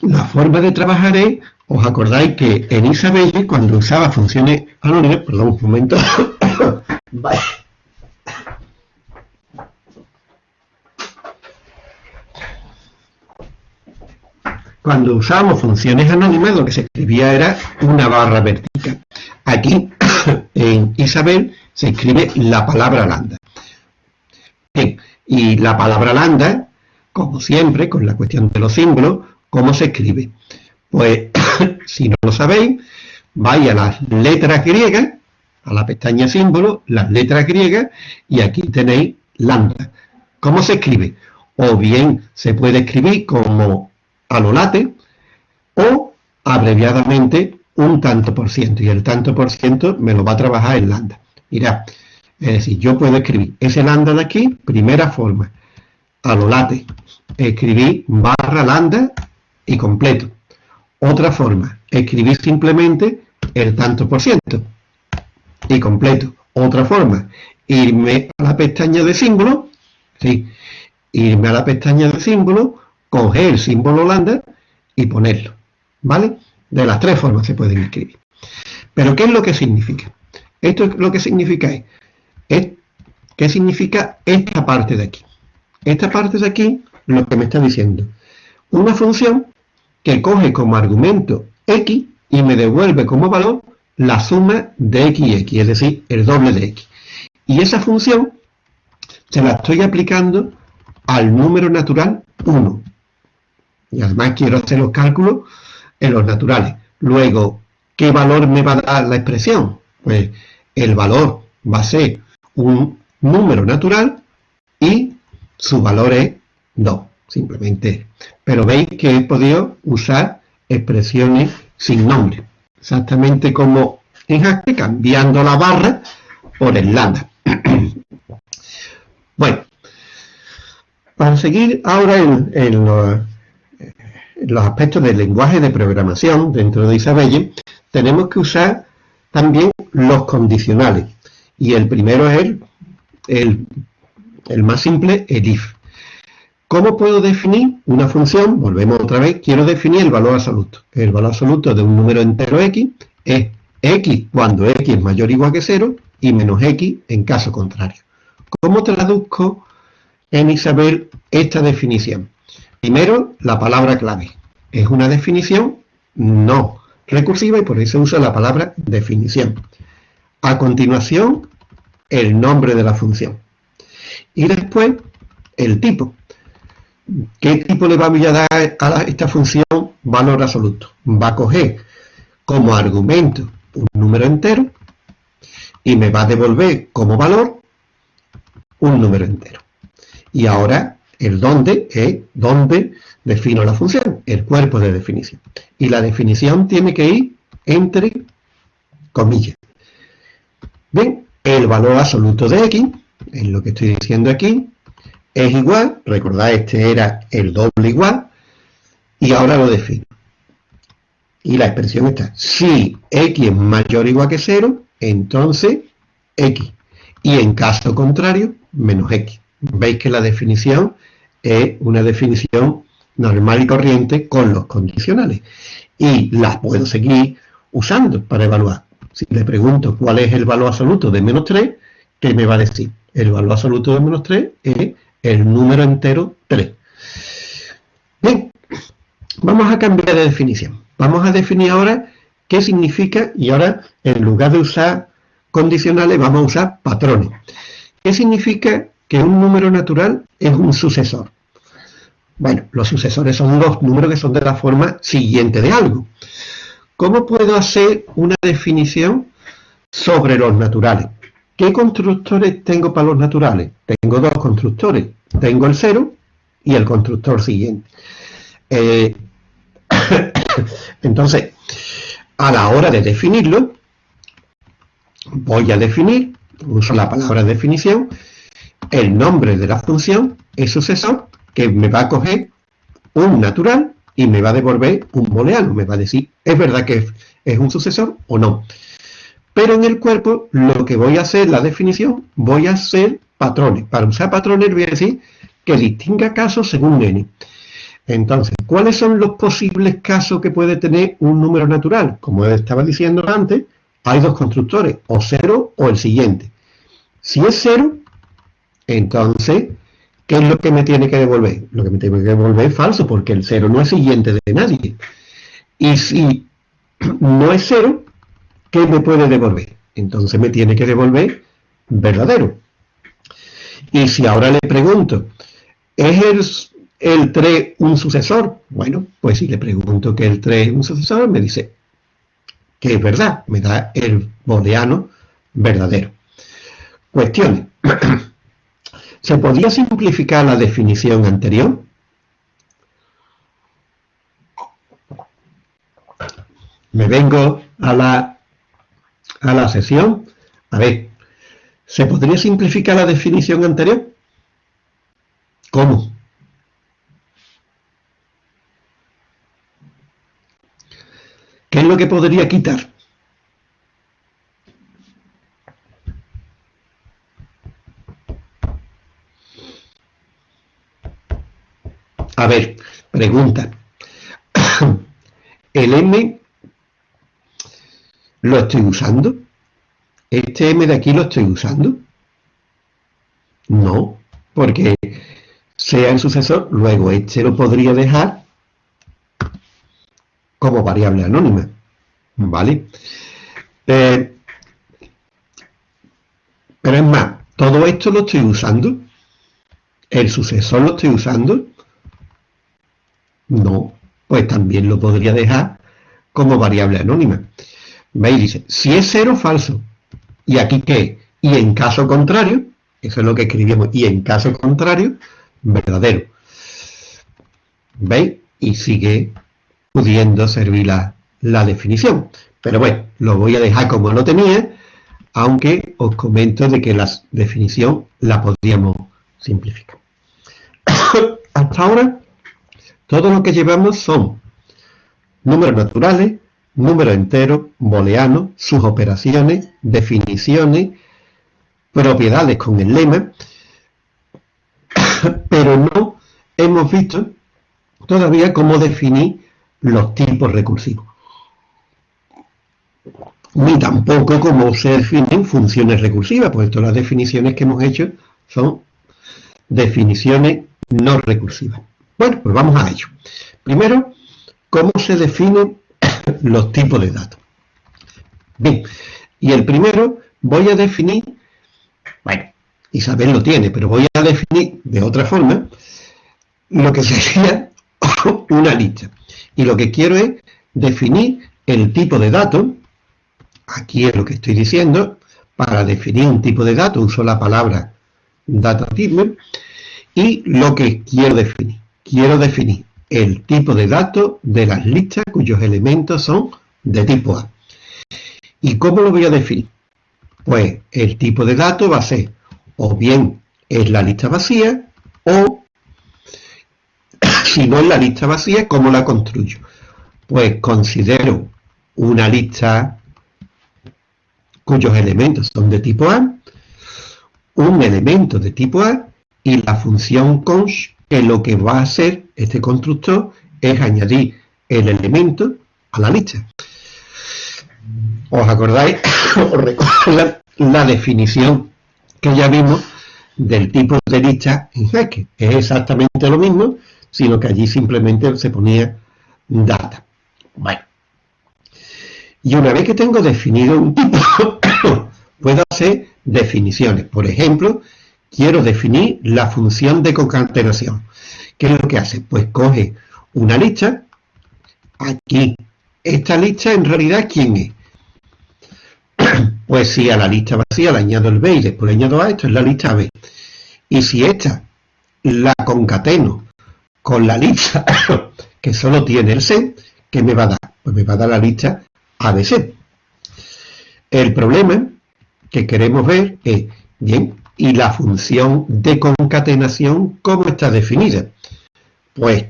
la forma de trabajar es, os acordáis que en Isabelle, cuando usaba funciones anónimas, perdón, un momento, Cuando usábamos funciones anónimas, lo que se escribía era una barra vertical. Aquí, en Isabel, se escribe la palabra lambda. Y la palabra lambda, como siempre, con la cuestión de los símbolos, ¿cómo se escribe? Pues, si no lo sabéis, vais a las letras griegas, a la pestaña símbolo, las letras griegas, y aquí tenéis lambda. ¿Cómo se escribe? O bien se puede escribir como a lo late o abreviadamente un tanto por ciento y el tanto por ciento me lo va a trabajar en lambda. Mirad, es decir, yo puedo escribir ese lambda de aquí, primera forma, a lo late, escribir barra lambda y completo. Otra forma, escribir simplemente el tanto por ciento y completo. Otra forma, irme a la pestaña de símbolo, ¿sí? irme a la pestaña de símbolo, coger el símbolo lambda y ponerlo, ¿vale? De las tres formas se pueden escribir. Pero ¿qué es lo que significa? Esto es lo que significa es, ¿qué significa esta parte de aquí? Esta parte de aquí, lo que me está diciendo, una función que coge como argumento x y me devuelve como valor la suma de x y x, es decir, el doble de x. Y esa función se la estoy aplicando al número natural 1. Y además quiero hacer los cálculos en los naturales. Luego, ¿qué valor me va a dar la expresión? Pues el valor va a ser un número natural y su valor es 2, simplemente. Pero veis que he podido usar expresiones sin nombre, exactamente como en Haskell, cambiando la barra por el lambda. bueno, para seguir ahora en, los, aspectos del lenguaje de programación dentro de Isabelle, tenemos que usar también los condicionales. Y el primero es el, el, más simple, el if. ¿Cómo puedo definir una función? Volvemos otra vez, quiero definir el valor absoluto. El valor absoluto de un número entero x es x cuando x es mayor o igual que 0 y menos x en caso contrario. ¿Cómo traduzco en Isabel esta definición? Primero, la palabra clave. ¿Es una definición? No recursiva y por eso usa la palabra definición. A continuación, el nombre de la función. Y después, el tipo. ¿Qué tipo le vamos a dar a esta función valor absoluto? Va a coger como argumento un número entero y me va a devolver como valor un número entero. Y ahora el dónde es dónde defino la función, el cuerpo de definición. Y la definición tiene que ir entre comillas. Bien, el valor absoluto de x, es lo que estoy diciendo aquí, es igual, recordad este era el doble igual, y ahora lo defino. Y la expresión está, si x es mayor o igual que 0, entonces x. Y en caso contrario, menos x. Veis que la definición es una definición normal y corriente con los condicionales. Y las puedo seguir usando para evaluar. Si le pregunto cuál es el valor absoluto de menos 3, ¿qué me va a decir? El valor absoluto de menos 3 es el número entero 3. Bien, vamos a cambiar de definición. Vamos a definir ahora qué significa, y ahora en lugar de usar condicionales vamos a usar patrones. ¿Qué significa que un número natural es un sucesor. Bueno, los sucesores son los números que son de la forma siguiente de algo. ¿Cómo puedo hacer una definición sobre los naturales? ¿Qué constructores tengo para los naturales? Tengo dos constructores. Tengo el cero y el constructor siguiente. Eh, entonces, a la hora de definirlo, voy a definir, uso la palabra definición, el nombre de la función es sucesor que me va a coger un natural y me va a devolver un booleano. Me va a decir, ¿es verdad que es un sucesor o no? Pero en el cuerpo lo que voy a hacer, la definición, voy a hacer patrones. Para usar patrones voy a decir que distinga casos según n. Entonces, ¿cuáles son los posibles casos que puede tener un número natural? Como estaba diciendo antes, hay dos constructores, o cero o el siguiente. Si es cero, entonces, ¿qué es lo que me tiene que devolver? Lo que me tiene que devolver es falso, porque el cero no es siguiente de nadie. Y si no es cero, ¿qué me puede devolver? Entonces me tiene que devolver verdadero. Y si ahora le pregunto, ¿es el el 3 un sucesor? Bueno, pues si le pregunto que el 3 es un sucesor, me dice que es verdad, me da el booleano verdadero. Cuestiones. ¿Se podría simplificar la definición anterior? Me vengo a la, a la sesión. A ver, ¿se podría simplificar la definición anterior? ¿Cómo? ¿Qué es lo que podría quitar? A ver, pregunta. ¿El M lo estoy usando? ¿Este M de aquí lo estoy usando? No, porque sea el sucesor, luego este lo podría dejar como variable anónima. ¿Vale? Eh, pero es más, todo esto lo estoy usando. ¿El sucesor lo estoy usando? No, pues también lo podría dejar como variable anónima. ¿Veis? Dice, si es cero, falso. ¿Y aquí qué? Y en caso contrario, eso es lo que escribimos, y en caso contrario, verdadero. ¿Veis? Y sigue pudiendo servir la, definición. Pero bueno, lo voy a dejar como lo tenía, aunque os comento de que la definición la podríamos simplificar. Hasta ahora, todo lo que llevamos son números naturales, números enteros, booleanos, sus operaciones, definiciones, propiedades con el lema, pero no hemos visto todavía cómo definir los tipos recursivos. Ni tampoco cómo se definen funciones recursivas, pues todas las definiciones que hemos hecho son definiciones no recursivas. Bueno, pues vamos a ello. Primero, ¿cómo se definen los tipos de datos? Bien, y el primero voy a definir, bueno, Isabel lo tiene, pero voy a definir de otra forma lo que sería una lista. Y lo que quiero es definir el tipo de dato, aquí es lo que estoy diciendo, para definir un tipo de dato uso la palabra data type, y lo que quiero definir. Quiero definir el tipo de dato de las listas cuyos elementos son de tipo A. ¿Y cómo lo voy a definir? Pues el tipo de dato va a ser o bien es la lista vacía o si no es la lista vacía, ¿cómo la construyo? Pues considero una lista cuyos elementos son de tipo A, un elemento de tipo A y la función const que lo que va a hacer este constructor es añadir el elemento a la lista. ¿Os acordáis? Os recuerdo la, definición que ya vimos del tipo de lista en Jaque. Es exactamente lo mismo, sino que allí simplemente se ponía data. Bueno. Y una vez que tengo definido un tipo, puedo hacer definiciones. Por ejemplo, quiero definir la función de concatenación. ¿Qué es lo que hace? Pues coge una lista, aquí, esta lista en realidad, ¿quién es? Pues si a la lista vacía le añado el B y después le añado A, esto es la lista B. Y si esta la concateno con la lista que solo tiene el C, ¿qué me va a dar? Pues me va a dar la lista ABC. El problema que queremos ver es, bien, ¿y la función de concatenación cómo está definida? Pues,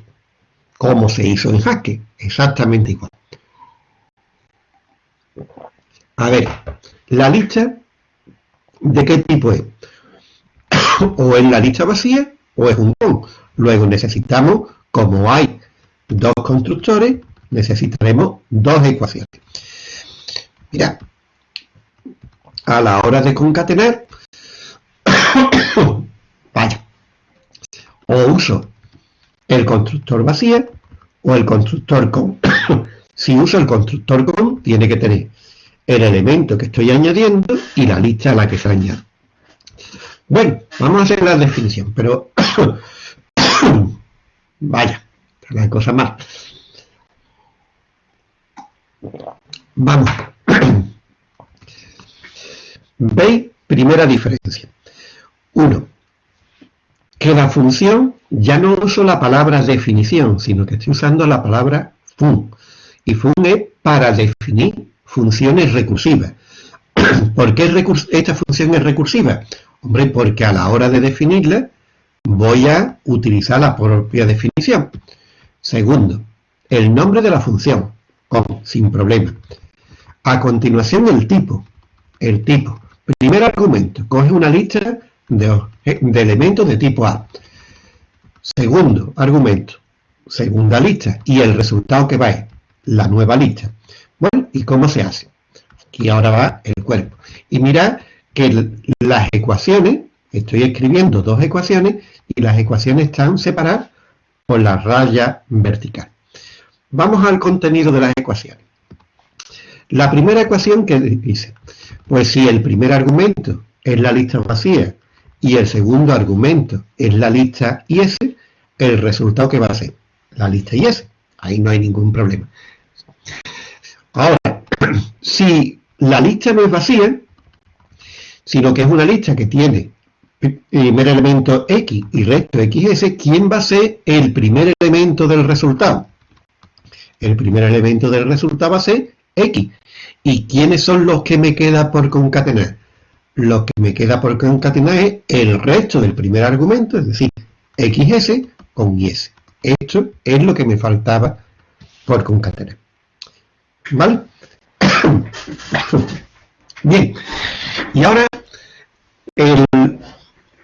como se hizo en Haskell, exactamente igual. a ver, la lista, ¿de qué tipo es? o es la lista vacía o es un con. Luego necesitamos, como hay dos constructores, necesitaremos dos ecuaciones. Mira, a la hora de concatenar, vaya, o uso el constructor vacío o el constructor con. si uso el constructor con, tiene que tener el elemento que estoy añadiendo y la lista a la que se añade. Bueno, vamos a hacer la definición, pero vaya, la cosa más. Vamos. ¿Veis? Primera diferencia. Uno, que la función ya no uso la palabra definición, sino que estoy usando la palabra fun. Y fun es para definir funciones recursivas. ¿Por qué esta función es recursiva? Hombre, porque a la hora de definirla voy a utilizar la propia definición. Segundo, el nombre de la función, con, sin problema. A continuación el tipo, el tipo. Primer argumento, coge una lista de, de elementos de tipo A. Segundo argumento, segunda lista, y el resultado que va es la nueva lista. Bueno, ¿y cómo se hace? Aquí ahora va el cuerpo. Y mirad que las ecuaciones, estoy escribiendo dos ecuaciones, y las ecuaciones están separadas por la raya vertical. Vamos al contenido de las ecuaciones. La primera ecuación que dice, pues si el primer argumento es la lista vacía y el segundo argumento es la lista IS, el resultado que va a ser la lista IS. Ahí no hay ningún problema. Ahora, si la lista no es vacía, sino que es una lista que tiene primer elemento X y resto XS, ¿quién va a ser el primer elemento del resultado? El primer elemento del resultado va a ser X. ¿Y quiénes son los que me queda por concatenar? Lo que me queda por concatenar es el resto del primer argumento, es decir, XS con YS. Esto es lo que me faltaba por concatenar. ¿Vale? Bien, y ahora el,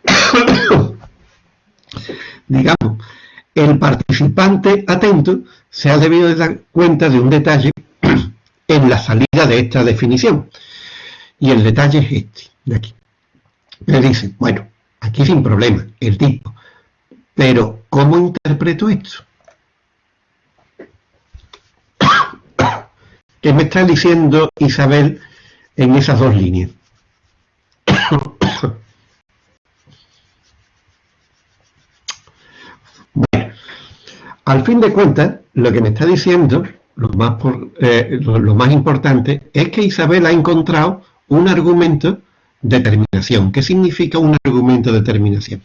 digamos, el participante atento se ha debido dar cuenta de un detalle en la salida de esta definición. Y el detalle es este, de aquí. Me dice, bueno, aquí sin problema, el tipo. Pero, ¿cómo interpreto esto? ¿Qué me está diciendo Isabel en esas dos líneas? bueno, al fin de cuentas, lo que me está diciendo, lo más, eh, lo más importante, es que Isabel ha encontrado un argumento de terminación. ¿Qué significa un argumento de terminación?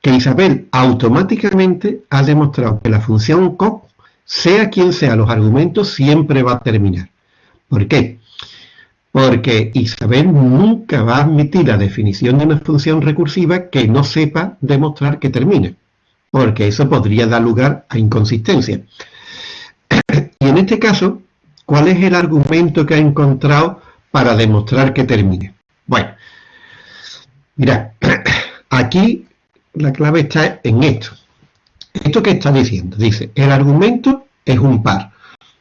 Que Isabel automáticamente ha demostrado que la función COP sea quien sea los argumentos, siempre va a terminar. ¿Por qué? Porque Isabel nunca va a admitir la definición de una función recursiva que no sepa demostrar que termine, porque eso podría dar lugar a inconsistencia. y en este caso, ¿cuál es el argumento que ha encontrado para demostrar que termine? Bueno, mira, aquí la clave está en esto. ¿Esto qué está diciendo? Dice, el argumento es un par.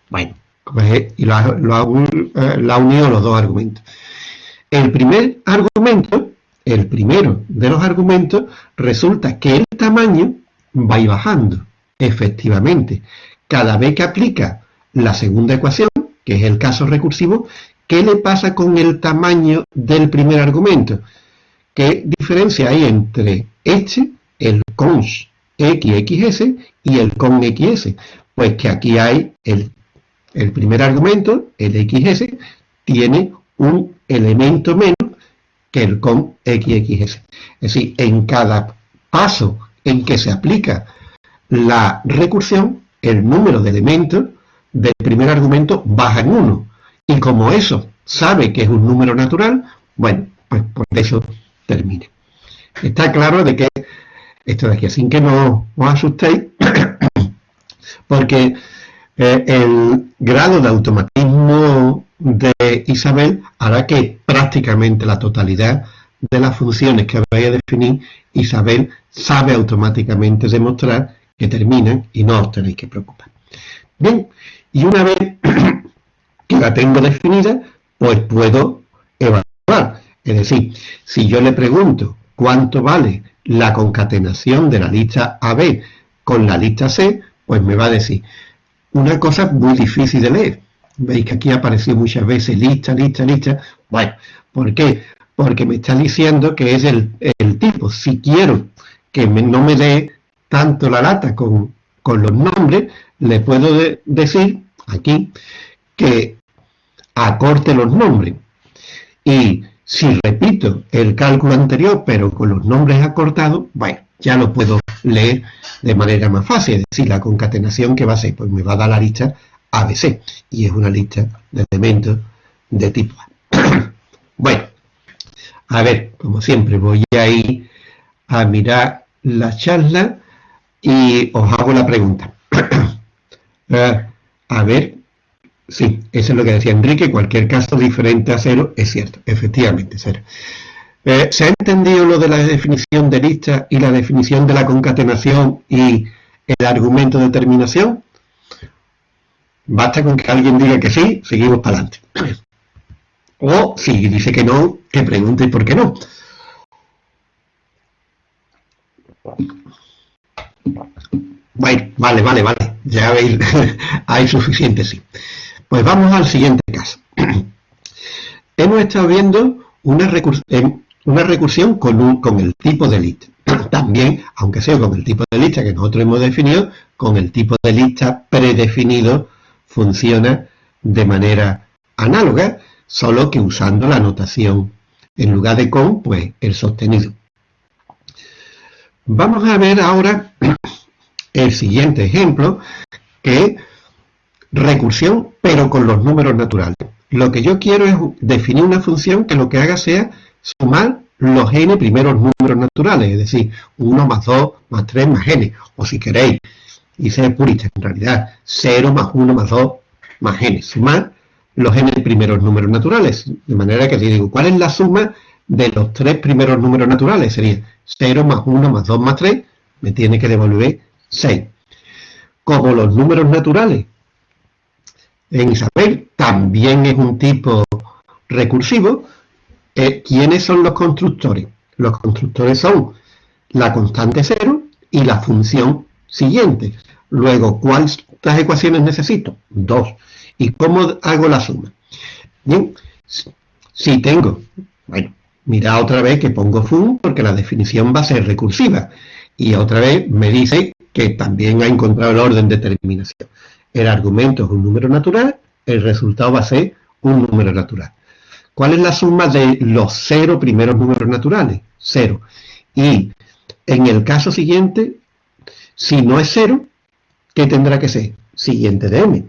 Bueno, pues, y lo ha, eh, unido los dos argumentos. El primer argumento, el primero de los argumentos, resulta que el tamaño va a ir bajando. Efectivamente, cada vez que aplica la segunda ecuación, que es el caso recursivo, ¿qué le pasa con el tamaño del primer argumento? ¿Qué diferencia hay entre este, el cons XXS y el con XS. Pues que aquí hay el, el primer argumento, el XS, tiene un elemento menos que el con XXS. Es decir, en cada paso en que se aplica la recursión, el número de elementos del primer argumento baja en 1. Y como eso sabe que es un número natural, bueno, pues por eso termina. Está claro de que esto de aquí, así que no os asustéis, porque eh, el grado de automatismo de Isabel hará que prácticamente la totalidad de las funciones que vais a definir, Isabel sabe automáticamente demostrar que terminan y no os tenéis que preocupar. Bien, y una vez que la tengo definida, pues puedo evaluar. Es decir, si yo le pregunto cuánto vale la concatenación de la lista AB con la lista C, pues me va a decir una cosa muy difícil de leer. Veis que aquí apareció muchas veces lista, lista, lista. Bueno, ¿por qué? Porque me está diciendo que es el, tipo. Si quiero que no me dé tanto la lata con, los nombres, le puedo decir aquí que acorte los nombres. Y si repito el cálculo anterior, pero con los nombres acortados, bueno, ya lo puedo leer de manera más fácil. Es decir, la concatenación que va a ser, pues me va a dar la lista ABC. Y es una lista de elementos de tipo A. bueno, a ver, como siempre, voy a ir a mirar la charla y os hago la pregunta. Eh, a ver, sí, eso es lo que decía Enrique, cualquier caso diferente a cero es cierto, efectivamente, cero. Eh, ¿Se ha entendido lo de la definición de lista y la definición de la concatenación y el argumento de terminación? Basta con que alguien diga que sí, seguimos para adelante. O si dice que no, que pregunte por qué no. Vale, vale, vale. Ya veis, hay suficiente, sí. Pues vamos al siguiente caso. Hemos estado viendo una, recursión con, con el tipo de lista. También, aunque sea con el tipo de lista que nosotros hemos definido, con el tipo de lista predefinido funciona de manera análoga, solo que usando la notación en lugar de con, pues el sostenido. Vamos a ver ahora el siguiente ejemplo, que recursión, pero con los números naturales. Lo que yo quiero es definir una función que lo que haga sea sumar los n primeros números naturales, es decir, 1 más 2 más 3 más n, o si queréis, y ser purista, en realidad, 0 más 1 más 2 más n, sumar los n primeros números naturales, de manera que si digo, ¿cuál es la suma de los tres primeros números naturales? Sería 0 más 1 más 2 más 3, me tiene que devolver 6. Como los números naturales en Isabel también es un tipo recursivo, eh, ¿quiénes son los constructores? Los constructores son la constante 0 y la función siguiente. Luego, ¿cuántas ecuaciones necesito? Dos. ¿Y cómo hago la suma? Bien, si tengo, bueno, mira otra vez que pongo fun porque la definición va a ser recursiva. Y otra vez me dice que también ha encontrado el orden de terminación. El argumento es un número natural, el resultado va a ser un número natural. ¿Cuál es la suma de los cero primeros números naturales? Cero. Y en el caso siguiente, si no es cero, ¿qué tendrá que ser? Siguiente de m.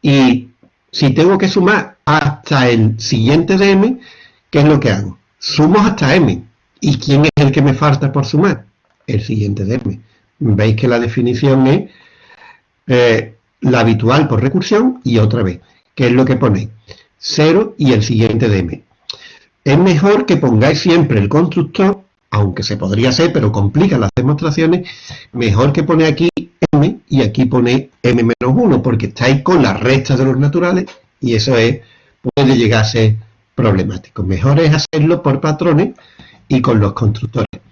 Y si tengo que sumar hasta el siguiente de m, ¿qué es lo que hago? Sumo hasta m. ¿Y quién es el que me falta por sumar? El siguiente de m. Veis que la definición es eh, la habitual por recursión y otra vez. ¿Qué es lo que ponéis? 0 y el siguiente m. Es mejor que pongáis siempre el constructor, aunque se podría hacer, pero complica las demostraciones, mejor que pone aquí m y aquí pone m-1, porque estáis con las restas de los naturales y eso es, puede llegar a ser problemático. Mejor es hacerlo por patrones y con los constructores.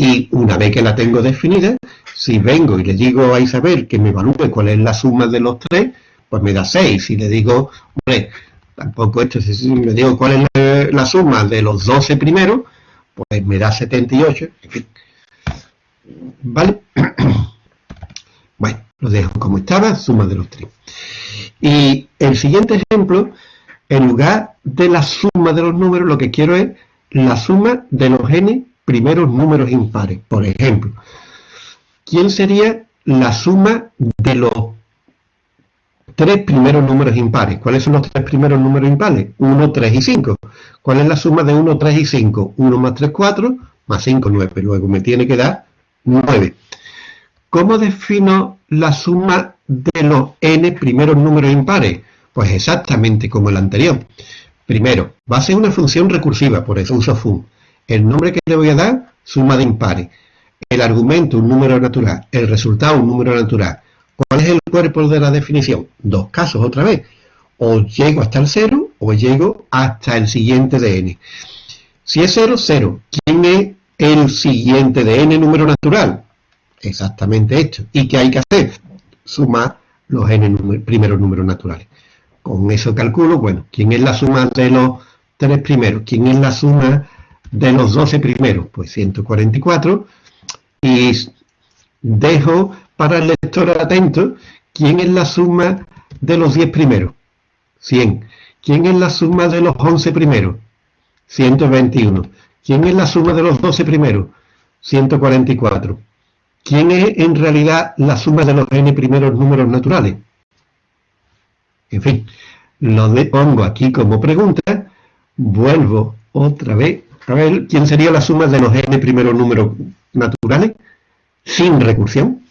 Y una vez que la tengo definida, si vengo y le digo a Isabel que me evalúe cuál es la suma de los tres, pues me da 6. Si le digo, hombre, tampoco esto, si le digo cuál es la, suma de los 12 primeros, pues me da 78. En fin. ¿Vale? bueno, lo dejo como estaba, suma de los tres. Y el siguiente ejemplo, en lugar de la suma de los números, lo que quiero es la suma de los n primeros números impares. Por ejemplo, ¿quién sería la suma de los tres primeros números impares? ¿Cuáles son los tres primeros números impares? 1, 3 y 5. ¿Cuál es la suma de 1, 3 y 5? 1 más 3, 4, más 5, 9. Luego me tiene que dar 9. ¿Cómo defino la suma de los n primeros números impares? Pues exactamente como el anterior. Primero, va a ser una función recursiva, por eso uso fun. El nombre que le voy a dar, suma de impares. El argumento, un número natural. El resultado, un número natural. ¿Cuál es el cuerpo de la definición? Dos casos otra vez. O llego hasta el 0 o llego hasta el siguiente de n. Si es 0, 0. ¿Quién es el siguiente de n número natural? Exactamente esto. ¿Y qué hay que hacer? Sumar los n primeros números naturales. Con eso calculo, bueno, ¿quién es la suma de los tres primeros? ¿Quién es la suma de los 12 primeros? Pues 144. Y dejo para el lector atento, ¿quién es la suma de los 10 primeros? 100. ¿Quién es la suma de los 11 primeros? 121. ¿Quién es la suma de los 12 primeros? 144. ¿Quién es en realidad la suma de los n primeros números naturales? En fin, lo pongo aquí como pregunta, vuelvo otra vez a ver quién sería la suma de los n primeros números naturales sin recursión.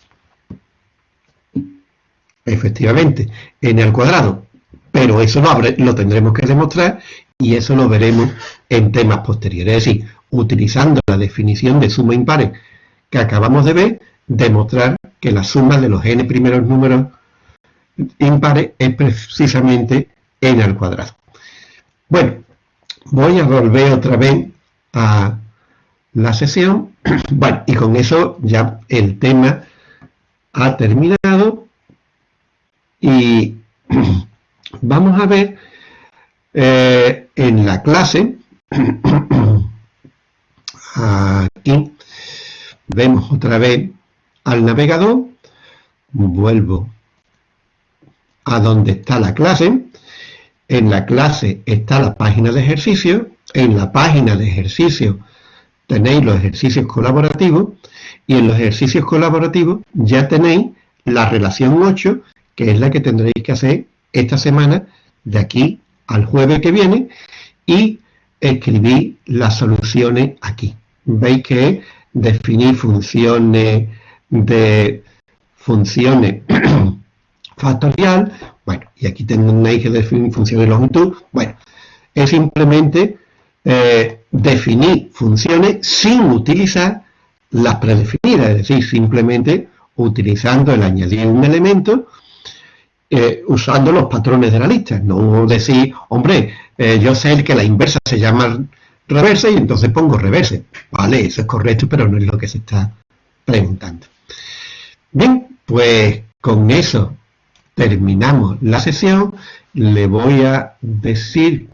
Efectivamente, n al cuadrado. Pero eso lo, lo tendremos que demostrar y eso lo veremos en temas posteriores. Es decir, utilizando la definición de suma impares que acabamos de ver, demostrar que la suma de los n primeros números impares es precisamente n al cuadrado. Bueno, voy a volver otra vez a la sesión. Bueno, y con eso ya el tema ha terminado y vamos a ver eh, en la clase aquí vemos otra vez al navegador vuelvo a donde está la clase. En la clase está la página de ejercicio. En la página de ejercicio tenéis los ejercicios colaborativos. Y en los ejercicios colaborativos ya tenéis la relación 8, que es la que tendréis que hacer esta semana, de aquí al jueves que viene, y escribir las soluciones aquí. Veis que definir funciones de funciones factorial, bueno, y aquí tengo una eje de función de longitud, bueno, es simplemente eh, definir funciones sin utilizar las predefinidas, es decir, simplemente utilizando el añadir un elemento, eh, usando los patrones de la lista, no decir, hombre, eh, yo sé que la inversa se llama reverse y entonces pongo reverse, vale, eso es correcto, pero no es lo que se está preguntando. Bien, pues con eso terminamos la sesión, le voy a decir